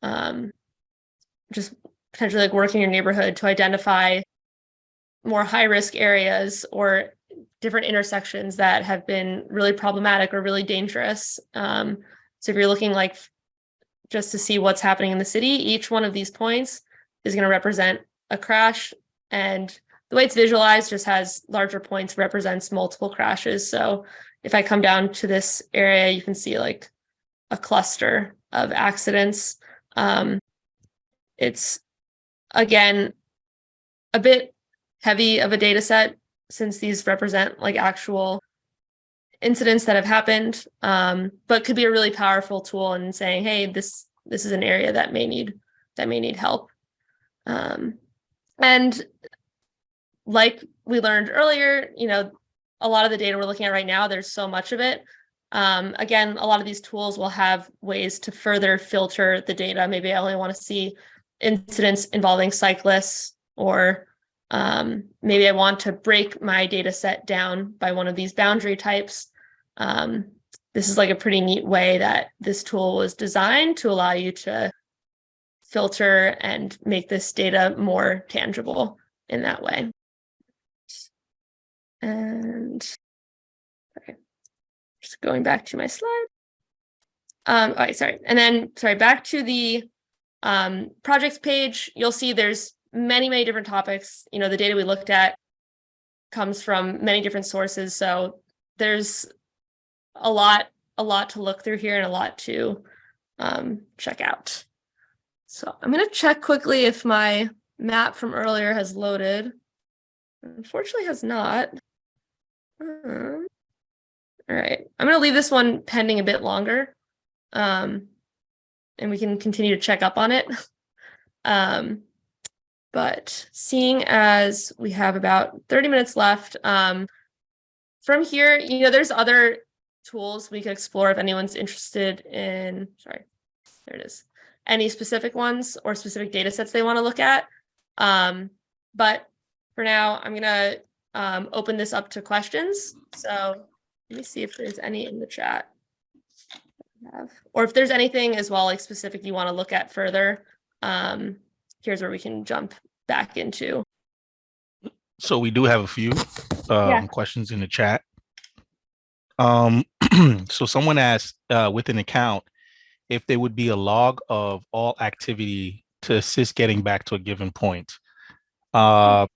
um, just potentially like working in your neighborhood to identify more high risk areas or different intersections that have been really problematic or really dangerous. Um, so if you're looking like just to see what's happening in the city, each one of these points is going to represent a crash and the way it's visualized just has larger points represents multiple crashes. So if I come down to this area, you can see like a cluster of accidents. Um, it's again, a bit heavy of a data set since these represent like actual incidents that have happened, um, but could be a really powerful tool in saying, hey, this this is an area that may need that may need help. Um, and like we learned earlier, you know, a lot of the data we're looking at right now, there's so much of it. Um, again, a lot of these tools will have ways to further filter the data. Maybe I only want to see incidents involving cyclists, or um, maybe I want to break my data set down by one of these boundary types. Um, this is like a pretty neat way that this tool was designed to allow you to filter and make this data more tangible in that way. And okay, just going back to my slide. Um, all right, sorry. And then, sorry, back to the um, projects page, you'll see there's many, many different topics. You know, the data we looked at comes from many different sources. So there's a lot, a lot to look through here and a lot to um, check out. So I'm going to check quickly if my map from earlier has loaded. Unfortunately has not. Um, all right, I'm going to leave this one pending a bit longer. Um, and we can continue to check up on it. um, but seeing as we have about 30 minutes left, um, from here, you know, there's other tools we could explore if anyone's interested in, sorry, there it is, any specific ones or specific data sets they want to look at. Um, but for now, I'm going to um, open this up to questions. So let me see if there's any in the chat have, or if there's anything as well, like specific you want to look at further, um, here's where we can jump back into. So we do have a few um, Yeah. questions in the chat. Um, so someone asked uh, with an account if there would be a log of all activity to assist getting back to a given point. Uh,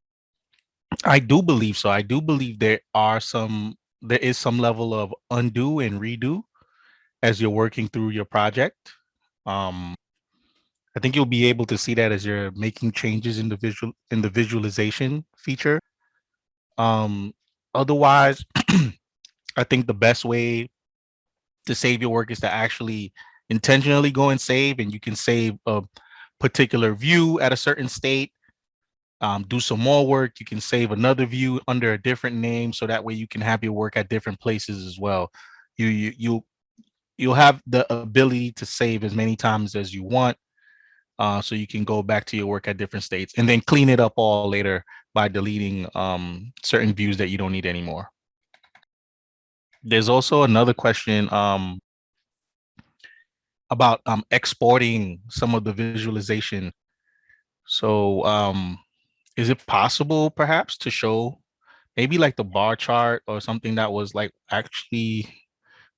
I do believe so. I do believe there are some, there is some level of undo and redo as you're working through your project. Um, I think you'll be able to see that as you're making changes in the visual in the visualization feature. Um, otherwise, I think the best way to save your work is to actually intentionally go and save, and you can save a particular view at a certain state, um, do some more work. You can save another view under a different name, so that way you can have your work at different places as well. You you you you'll have the ability to save as many times as you want, uh, so you can go back to your work at different states and then clean it up all later by deleting um, certain views that you don't need anymore. There's also another question um, about um, exporting some of the visualization. So um, is it possible perhaps to show maybe like the bar chart or something that was like actually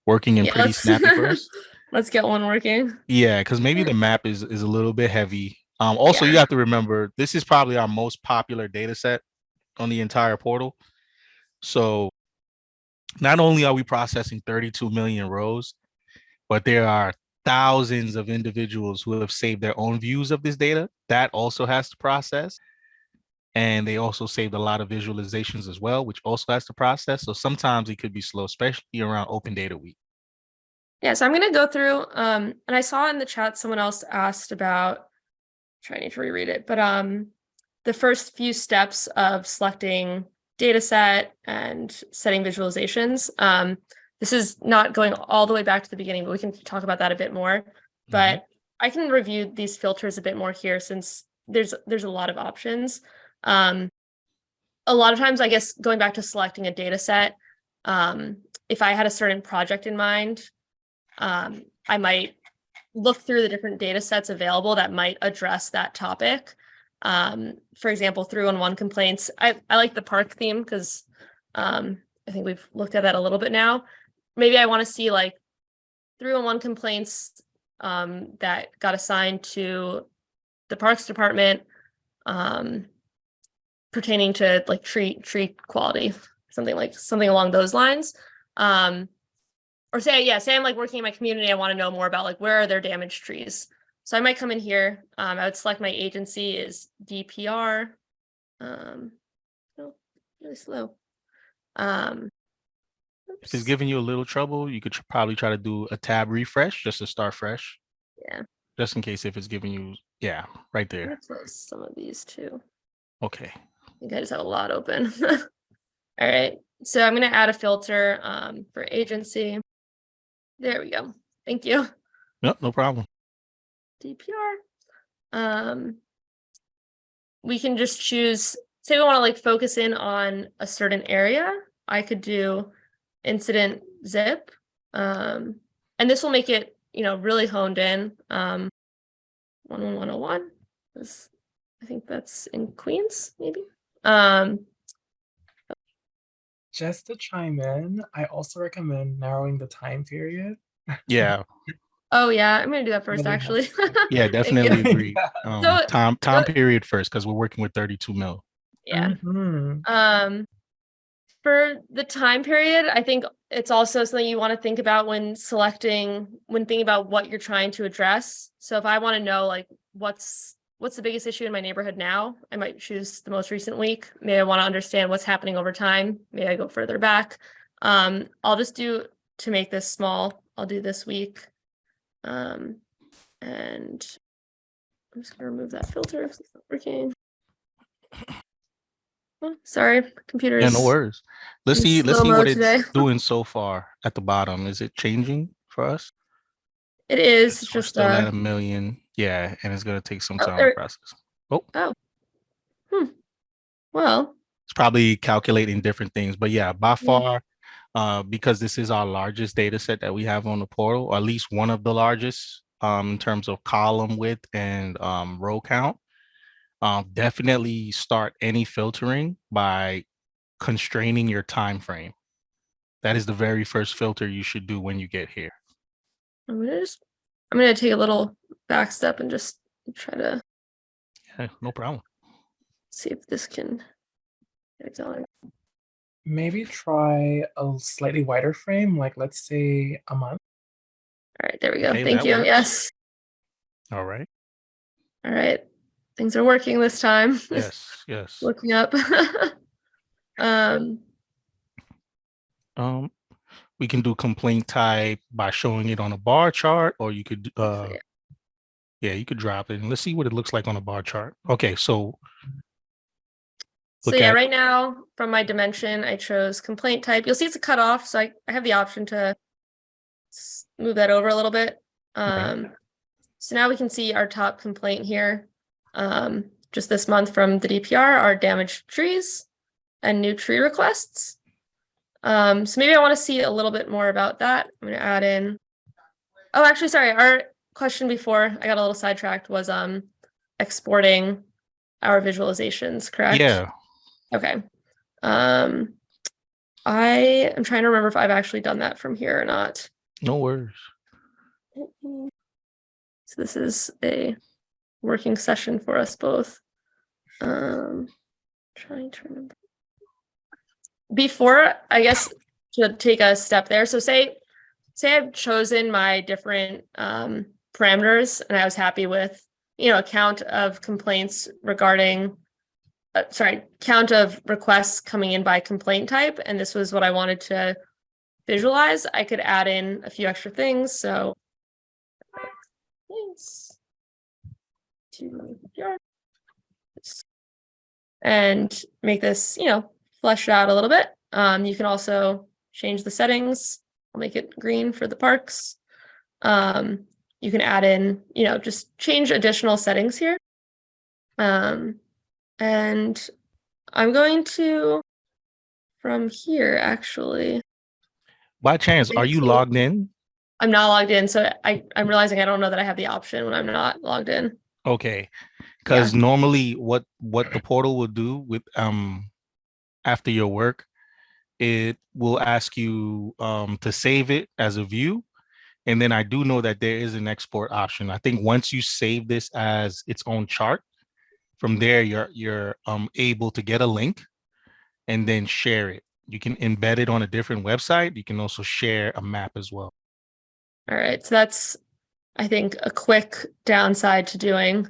working in Yeah, pretty snappy first? Let's get one working. Yeah, because maybe the map is is a little bit heavy. Um, also, you have to remember this is probably our most popular data set on the entire portal. So not only are we processing 32 million rows, but there are thousands of individuals who have saved their own views of this data. That also has to process. And they also saved a lot of visualizations as well, which also has to process. So sometimes it could be slow, especially around open data week. Yeah, so I'm gonna go through, um, and I saw in the chat someone else asked about, trying to reread it, but um, the first few steps of selecting data set and setting visualizations. Um, this is not going all the way back to the beginning, but we can talk about that a bit more. But I can review these filters a bit more here since there's there's a lot of options. Um, a lot of times, I guess, going back to selecting a data set, um, if I had a certain project in mind, um, I might look through the different data sets available that might address that topic. Um, for example, through and one complaints. I, I like the park theme because um, I think we've looked at that a little bit now. Maybe I want to see like three and one complaints um, that got assigned to the Parks Department um, pertaining to like tree tree quality, something like something along those lines. Um, or say, yeah, say I'm like working in my community, I want to know more about like where are there damaged trees. So I might come in here. Um, I would select my agency is DPR. Um, no, really slow. Um, If it's oops. giving you a little trouble, you could tr- probably try to do a tab refresh just to start fresh. Yeah. Just in case if it's giving you, yeah, right there. close some of these too. Okay. I think I just have a lot open. All right, so I'm gonna add a filter um, for agency. There we go. Thank you. Yep, no problem. DPR. Um, we can just choose, say we want to like focus in on a certain area. I could do incident zip. Um, and this will make it, you know, really honed in. Um, 11101 is, I think that's in Queens, maybe. Um, Just to chime in, I also recommend narrowing the time period. Yeah, oh yeah, I'm gonna do that first, actually. yeah, definitely agree. Um, So- time time period first because we're working with 32 mil. Yeah. Mhm. Um, for the time period, I think it's also something you want to think about when selecting, when thinking about what you're trying to address. So if I want to know like what's what's the biggest issue in my neighborhood now, I might choose the most recent week. Maybe I want to understand what's happening over time. Maybe I go further back. Um, I'll just do to make this small. I'll do this week. Um, and I'm just gonna remove that filter. 'cause It's not working. Oh, sorry, computer Yeah, no worries. Let's see. Let's see what it's doing so far at the bottom. Is it changing for us? It is we're just still at uh, a million. Yeah, and it's gonna take some Oh, time to process. Oh, Oh. Hmm. well, it's probably calculating different things, but yeah, by far, uh, because this is our largest data set that we have on the portal, or at least one of the largest, um, in terms of column width and um, row count. Um, definitely start any filtering by constraining your time frame. That is the very first filter you should do when you get here. I'm gonna just I'm gonna take a little back step and just try to Yeah, no problem. see if this can get it going. Maybe try a slightly wider frame, like let's say a month. All right, there we go. Okay, Thank you. works. Yes. All right. All right. Things are working this time. Yes, yes. Looking up. um Um, we can do complaint type by showing it on a bar chart, or you could uh yeah. Yeah, you could drop it and let's see what it looks like on a bar chart. Okay, so So yeah, right now from my dimension, I chose complaint type. You'll see it's a cutoff, so I, I have the option to move that over a little bit. Um, so now we can see our top complaint here. Um, just this month from the DPR are damaged trees and new tree requests. Um, so maybe I want to see a little bit more about that. I'm gonna add in. Oh, actually, sorry, our question before, I got a little sidetracked, was um exporting our visualizations, correct? yeah, Okay. Um, I am trying to remember if I've actually done that from here or not. no worries. So this is a working session for us both. Um, trying to remember. Before, I guess, to take a step there. So say, say I've chosen my different um, parameters and I was happy with, you know, a count of complaints regarding, uh, sorry, count of requests coming in by complaint type, and this was what I wanted to visualize. I could add in a few extra things. So Thanks. To And make this, you know, flesh it out a little bit. Um, you can also change the settings. I'll make it green for the parks. Um, you can add in, you know, just change additional settings here. Um, and I'm going to, from here, actually, By chance, are you logged in? I'm not logged in, so I, I'm realizing I don't know that I have the option when I'm not logged in. Okay, because normally what what the portal will do with um after your work, it will ask you um to save it as a view. And then I do know that there is an export option. I think once you save this as its own chart, from there you're you're um able to get a link and then share it. You can embed it on a different website. You can also share a map as well. All right, so that's, I think, a quick downside to doing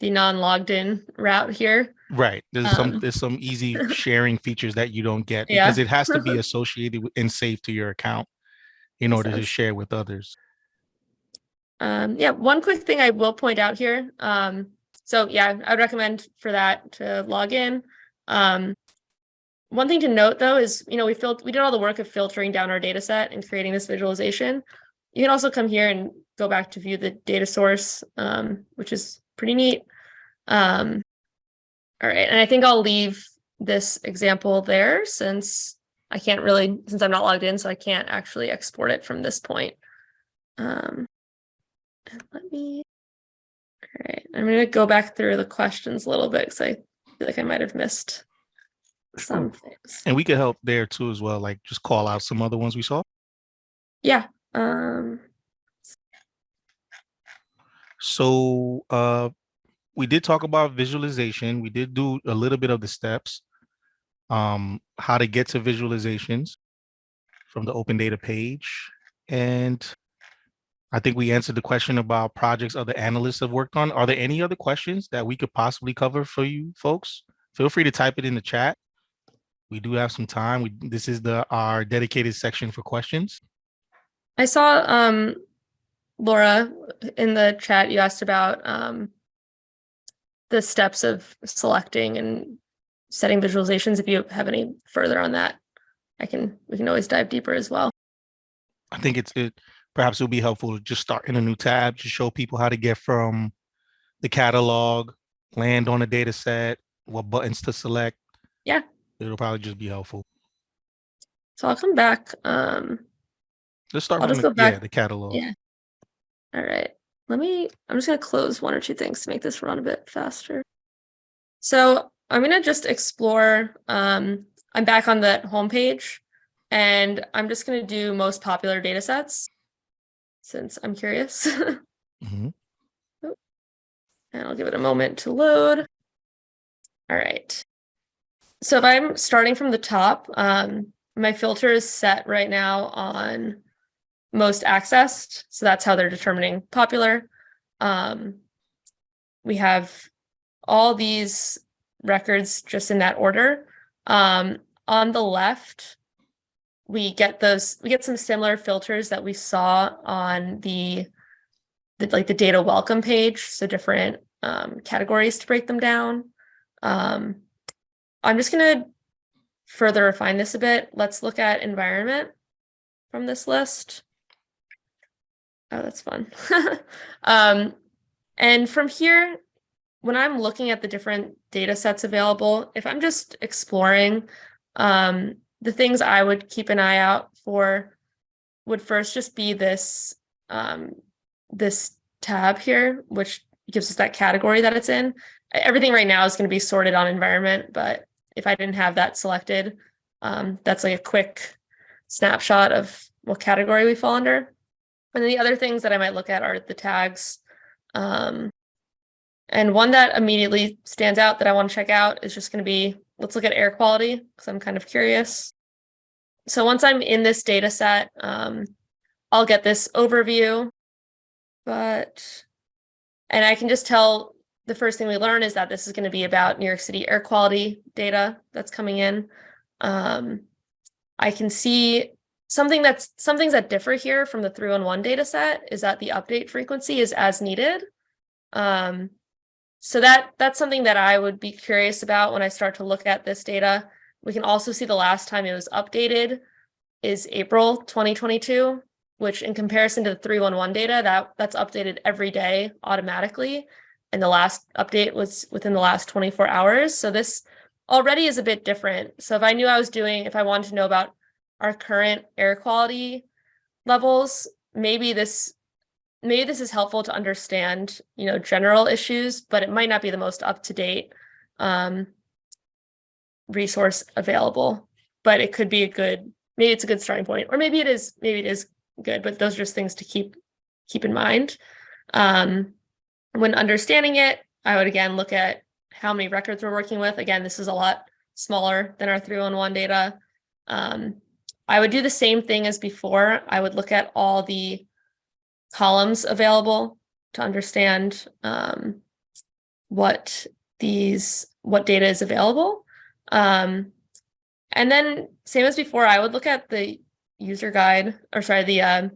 the non-logged in route here. Right. There's some Um, there's some easy sharing features that you don't get Yeah. because it has to be associated with and saved to your account in order to share with others. Um, yeah, one quick thing I will point out here. Um, so yeah, I would recommend for that to log in. Um, one thing to note though is, you know, we filled, we did all the work of filtering down our data set and creating this visualization. You can also come here and go back to view the data source, um, which is pretty neat. Um, all right, and I think I'll leave this example there since I can't really, since I'm not logged in, so I can't actually export it from this point. Um, and let me. All right, I'm gonna go back through the questions a little bit because I feel like I might have missed some things. And we could help there too as well, like just call out some other ones we saw. Yeah. Um. So uh we did talk about visualization. We did do a little bit of the steps, um, how to get to visualizations from the open data page. And I think we answered the question about projects other analysts have worked on. Are there any other questions that we could possibly cover for you folks? Feel free to type it in the chat. We do have some time. We, this is the our dedicated section for questions. I saw um, Laura in the chat. You asked about um, the steps of selecting and setting visualizations. If you have any further on that, I can. We can always dive deeper as well. I think it's it perhaps it would be helpful to just start in a new tab to show people how to get from the catalog, land on a data set, what buttons to select. Yeah. It'll probably just be helpful. So I'll come back. Um, Let's start I'll just the, back- yeah, the catalog. Yeah. All right. Let me, I'm just going to close one or two things to make this run a bit faster. So I'm going to just explore. Um, I'm back on the homepage and I'm just going to do most popular data sets since I'm curious. mm -hmm. and I'll give it a moment to load. All right. So if I'm starting from the top, um, my filter is set right now on most accessed. So that's how they're determining popular. Um, we have all these records just in that order. Um, on the left, we get those, we get some similar filters that we saw on the the, like the data welcome page, so different um, categories to break them down. Um, I'm just gonna further refine this a bit. Let's look at environment from this list. Oh, that's fun. um, and from here, when I'm looking at the different data sets available, if I'm just exploring, um, the things I would keep an eye out for would first just be this um, this tab here, which gives us that category that it's in. Everything right now is going to be sorted on environment, but if I didn't have that selected, um, that's like a quick snapshot of what category we fall under. And then the other things that I might look at are the tags. Um, and one that immediately stands out that I want to check out is just going to be, let's look at air quality because I'm kind of curious. So once I'm in this data set, um, I'll get this overview, but, and I can just tell the first thing we learn is that this is going to be about New York City air quality data that's coming in. Um, I can see something that's some things that differ here from the 311 data set is that the update frequency is as needed. Um, so that that's something that I would be curious about when I start to look at this data. We can also see the last time it was updated is April 2022, which in comparison to the 311 data, that that's updated every day automatically. And the last update was within the last 24 hours. So this already is a bit different. So if I knew I was doing, if I wanted to know about our current air quality levels, maybe this maybe this is helpful to understand, you know, general issues, but it might not be the most up-to-date um, resource available. But it could be a good, maybe it's a good starting point, or maybe it is, maybe it is good, but those are just things to keep keep in mind. Um, when understanding it, I would again look at how many records we're working with. Again, this is a lot smaller than our 311 data. Um, I would do the same thing as before. I would look at all the columns available to understand um, what these what data is available. Um, and then same as before, I would look at the user guide or sorry, the uh,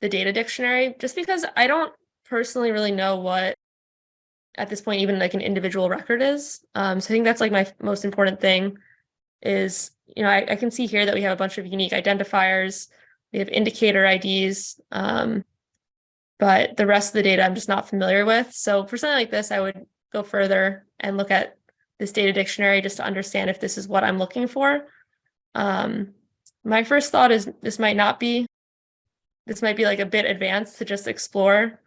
the data dictionary, just because I don't personally really know what at this point even like an individual record is. Um, so I think that's like my most important thing is, you know, I, I can see here that we have a bunch of unique identifiers. We have indicator IDs. Um, but the rest of the data I'm just not familiar with. So for something like this, I would go further and look at this data dictionary just to understand if this is what I'm looking for. Um, my first thought is this might not be, this might be like a bit advanced to just explore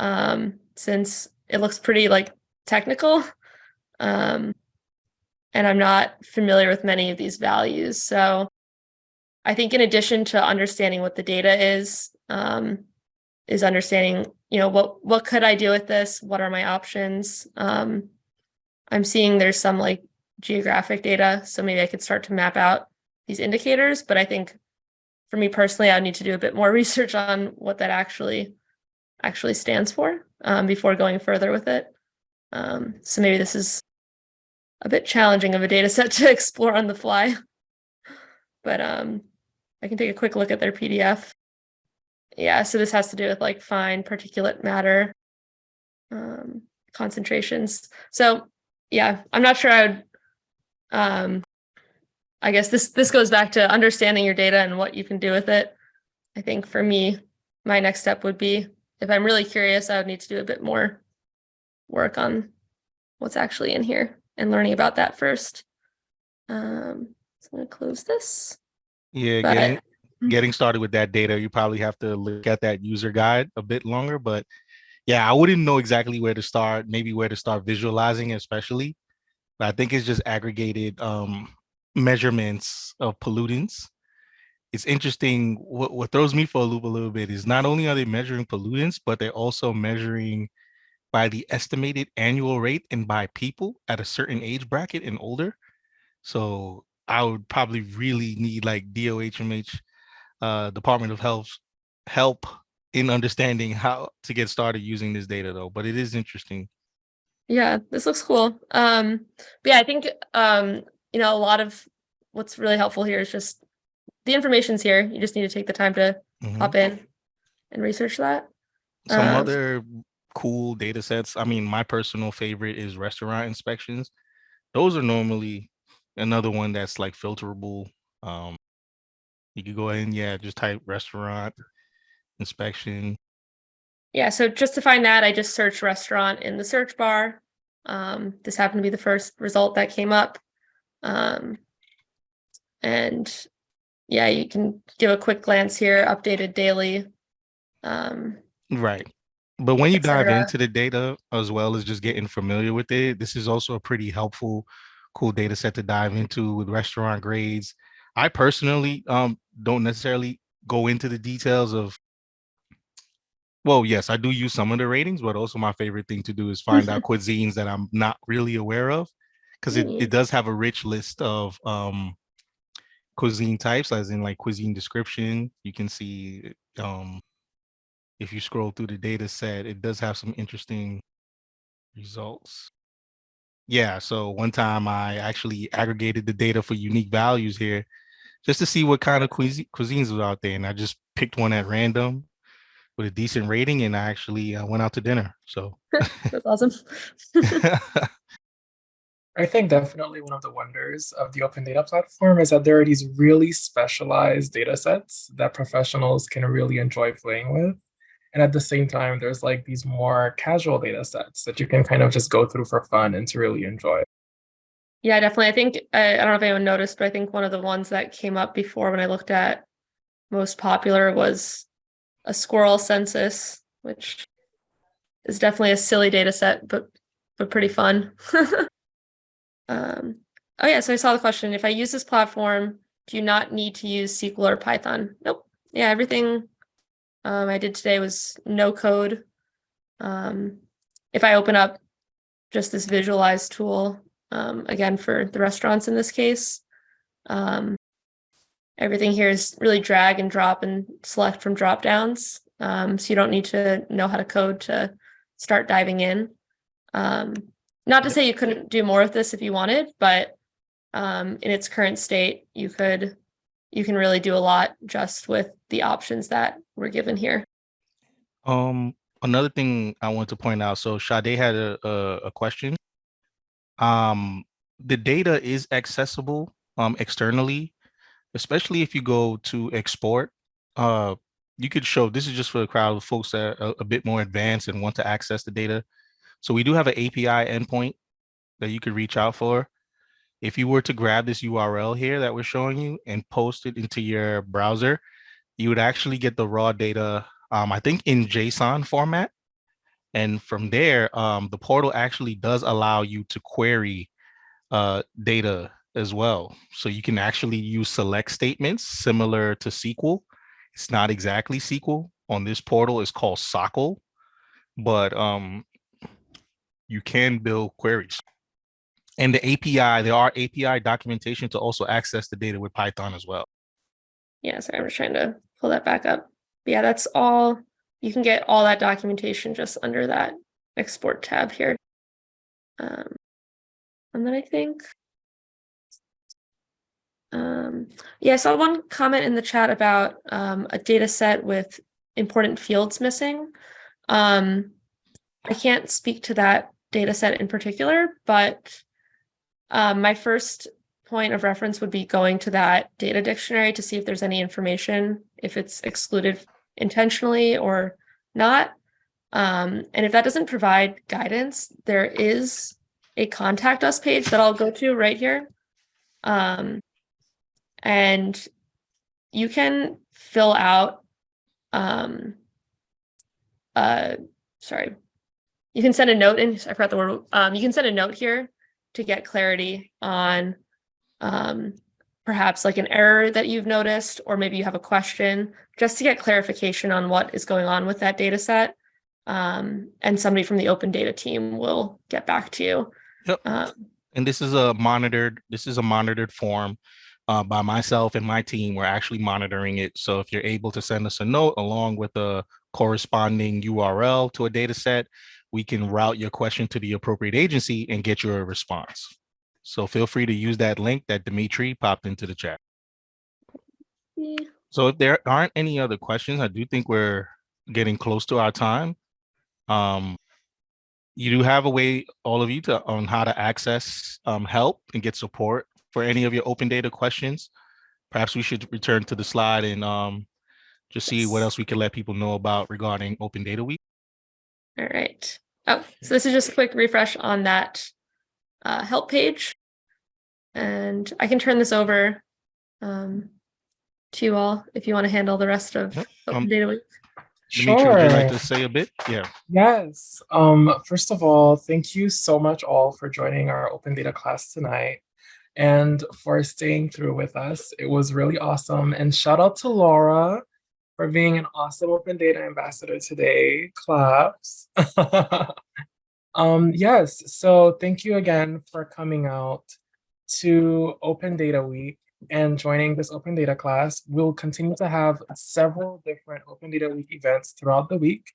um, since it looks pretty like technical. Um, and I'm not familiar with many of these values. So I think in addition to understanding what the data is, um, is understanding, you know, what what could I do with this? What are my options? Um, I'm seeing there's some like geographic data, so maybe I could start to map out these indicators. But I think for me personally, I need to do a bit more research on what that actually actually stands for um, before going further with it. Um, so maybe this is a bit challenging of a data set to explore on the fly. But um, I can take a quick look at their PDF. Yeah, so this has to do with like fine particulate matter um, concentrations. So yeah, I'm not sure I would, um, I guess this, this goes back to understanding your data and what you can do with it. I think for me, my next step would be, if I'm really curious, I would need to do a bit more work on what's actually in here and learning about that first. Um, so I'm gonna close this. Yeah, But- getting getting started with that data, you probably have to look at that user guide a bit longer. But yeah, I wouldn't know exactly where to start, maybe where to start visualizing, especially. But I think it's just aggregated um, measurements of pollutants. It's interesting. What, what throws me for a loop a little bit is not only are they measuring pollutants, but they're also measuring by the estimated annual rate and by people at a certain age bracket and older. So I would probably really need like DOHMH, uh, Department of Health help in understanding how to get started using this data though, but it is interesting. Yeah, this looks cool. Um, but yeah, I think um, you know, a lot of what's really helpful here is just the information's here. You just need to take the time to Mhm. hop in and research that. Some Uh, other cool data sets. I mean, my personal favorite is restaurant inspections. Those are normally another one that's like filterable. Um, you could go ahead and yeah, just type restaurant inspection. Yeah, so just to find that, I just searched restaurant in the search bar. Um, this happened to be the first result that came up. Um, and yeah, you can give a quick glance here, updated daily. Um, Right. But when you dive into the data as well as just getting familiar with it, this is also a pretty helpful, cool data set to dive into with restaurant grades. I personally um don't necessarily go into the details of well, yes, I do use some of the ratings, but also my favorite thing to do is find out cuisines that I'm not really aware of. Because it, Mm. it does have a rich list of um cuisine types, as in like cuisine description. You can see um if you scroll through the data set, it does have some interesting results. Yeah, so one time I actually aggregated the data for unique values here just to see what kind of cuisine, cuisines was out there. And I just picked one at random with a decent rating and I actually uh, went out to dinner. So that's awesome. I think definitely one of the wonders of the open data platform is that there are these really specialized data sets that professionals can really enjoy playing with. And at the same time, there's like these more casual data sets that you can kind of just go through for fun and to really enjoy. Yeah, definitely. I think I, I don't know if anyone noticed, but I think one of the ones that came up before when I looked at most popular was a squirrel census, which is definitely a silly data set, but but pretty fun. um, oh yeah, so I saw the question. If I use this platform, do you not need to use SQL or Python? Nope. Yeah, everything um, I did today was no code. Um, if I open up just this visualize tool, um, again for the restaurants in this case. Um, everything here is really drag and drop and select from drop downs. Um, so you don't need to know how to code to start diving in. Um, not to say you couldn't do more with this if you wanted, but in its current state, you could you can really do a lot just with the options that were given here. um another thing I want to point out. So Sade had a, a, a question. Um the data is accessible um externally, especially if you go to export. Uh you could show this is just for the crowd of folks that are a, a bit more advanced and want to access the data. So we do have an API endpoint that you could reach out for. If you were to grab this URL here that we're showing you and post it into your browser, you would actually get the raw data, um, I think in JSON format. And from there, um, the portal actually does allow you to query uh, data as well. So you can actually use select statements similar to SQL. It's not exactly SQL. On this portal, it's called SOQL, but um, you can build queries. And the API, there are API documentation to also access the data with Python as well. Yeah, sorry, I'm just trying to pull that back up. But yeah, that's all. You can get all that documentation just under that export tab here. Um, and then I think, um, yeah, I saw one comment in the chat about um, a data set with important fields missing. Um, I can't speak to that data set in particular, but um, my first point of reference would be going to that data dictionary to see if there's any information, if it's excluded intentionally or not. Um, and if that doesn't provide guidance, there is a contact us page that I'll go to right here. Um, and you can fill out, um, uh, sorry, you can send a note in, I forgot the word, um, you can send a note here to get clarity on um, perhaps like an error that you've noticed, or maybe you have a question, just to get clarification on what is going on with that data set. Um, and somebody from the open data team will get back to you. Yep. Um, and this is a monitored this is a monitored form uh, by myself and my team we're actually monitoring it so if you're able to send us a note along with a corresponding url to a data set we can route your question to the appropriate agency and get you a response so feel free to use that link that dimitri popped into the chat yeah. so if there aren't any other questions i do think we're getting close to our time. Um, you do have a way, all of you, to on how to access um, help and get support for any of your open data questions. Perhaps we should return to the slide and um, just see what else we can let people know about regarding Open Data Week. All right. Oh, so this is just a quick refresh on that uh, help page. And I can turn this over um, to you all if you want to handle the rest of Yep, Open um, Data Week. Dimitri, would you like to say a bit? Yeah. Yes. Um, first of all, thank you so much all for joining our open data class tonight and for staying through with us. It was really awesome. And shout out to Laura for being an awesome open data ambassador today. Claps. um, yes, so thank you again for coming out to Open Data Week and joining this open data class. We'll continue to have several different open data week events throughout the week.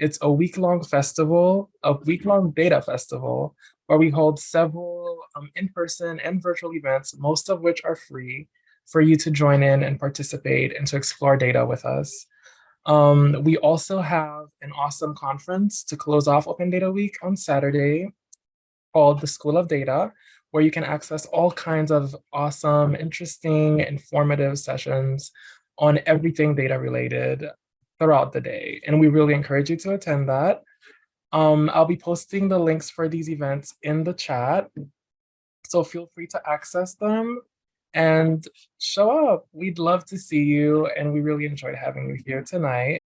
It's a week-long festival, a week-long data festival, where we hold several um, in-person and virtual events, most of which are free for you to join in and participate and to explore data with us. Um, we also have an awesome conference to close off Open Data Week on Saturday called the School of Data, where you can access all kinds of awesome, interesting, informative sessions on everything data related throughout the day. And we really encourage you to attend that. Um, I'll be posting the links for these events in the chat. So feel free to access them and show up. We'd love to see you. And we really enjoyed having you here tonight.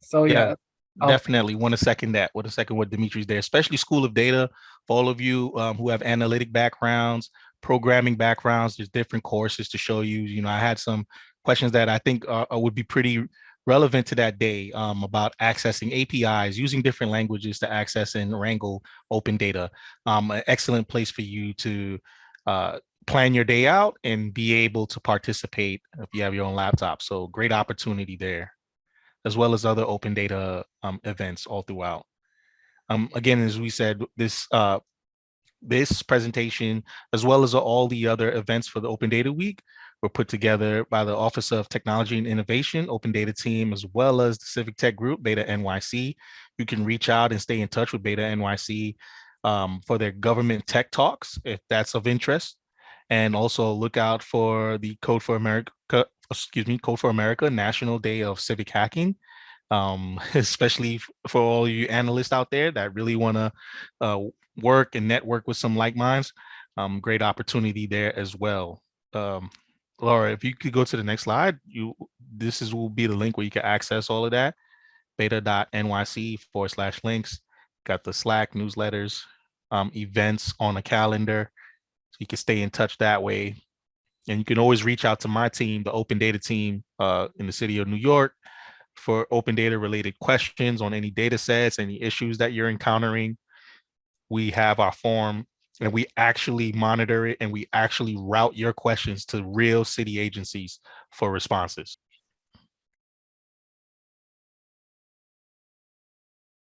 So Yeah. yeah. Definitely want to second that. Want a second what Dimitri's there, especially School of Data for all of you um, who have analytic backgrounds, programming backgrounds. There's different courses to show you. You know, I had some questions that I think uh, uh, would be pretty relevant to that day um, about accessing APIs, using different languages to access and wrangle open data. Um, an excellent place for you to uh, plan your day out and be able to participate if you have your own laptop. So great opportunity there as well as other open data um, events all throughout. Um, again, as we said, this uh, this presentation, as well as all the other events for the Open Data Week, were put together by the Office of Technology and Innovation, Open Data Team, as well as the Civic Tech Group, Beta NYC. You can reach out and stay in touch with Beta NYC um, for their government tech talks, if that's of interest. And also look out for the Code for America, excuse me, Code for America National Day of Civic Hacking, um, especially for all you analysts out there that really want to uh, work and network with some like minds. Um, great opportunity there as well. Um, Laura, if you could go to the next slide, you this is will be the link where you can access all of that. Beta.nyc forward slash links. Got the Slack newsletters, um, events on a calendar. You can stay in touch that way. And you can always reach out to my team, the open data team uh, in the city of New York for open data related questions on any data sets, any issues that you're encountering. We have our form and we actually monitor it and we actually route your questions to real city agencies for responses.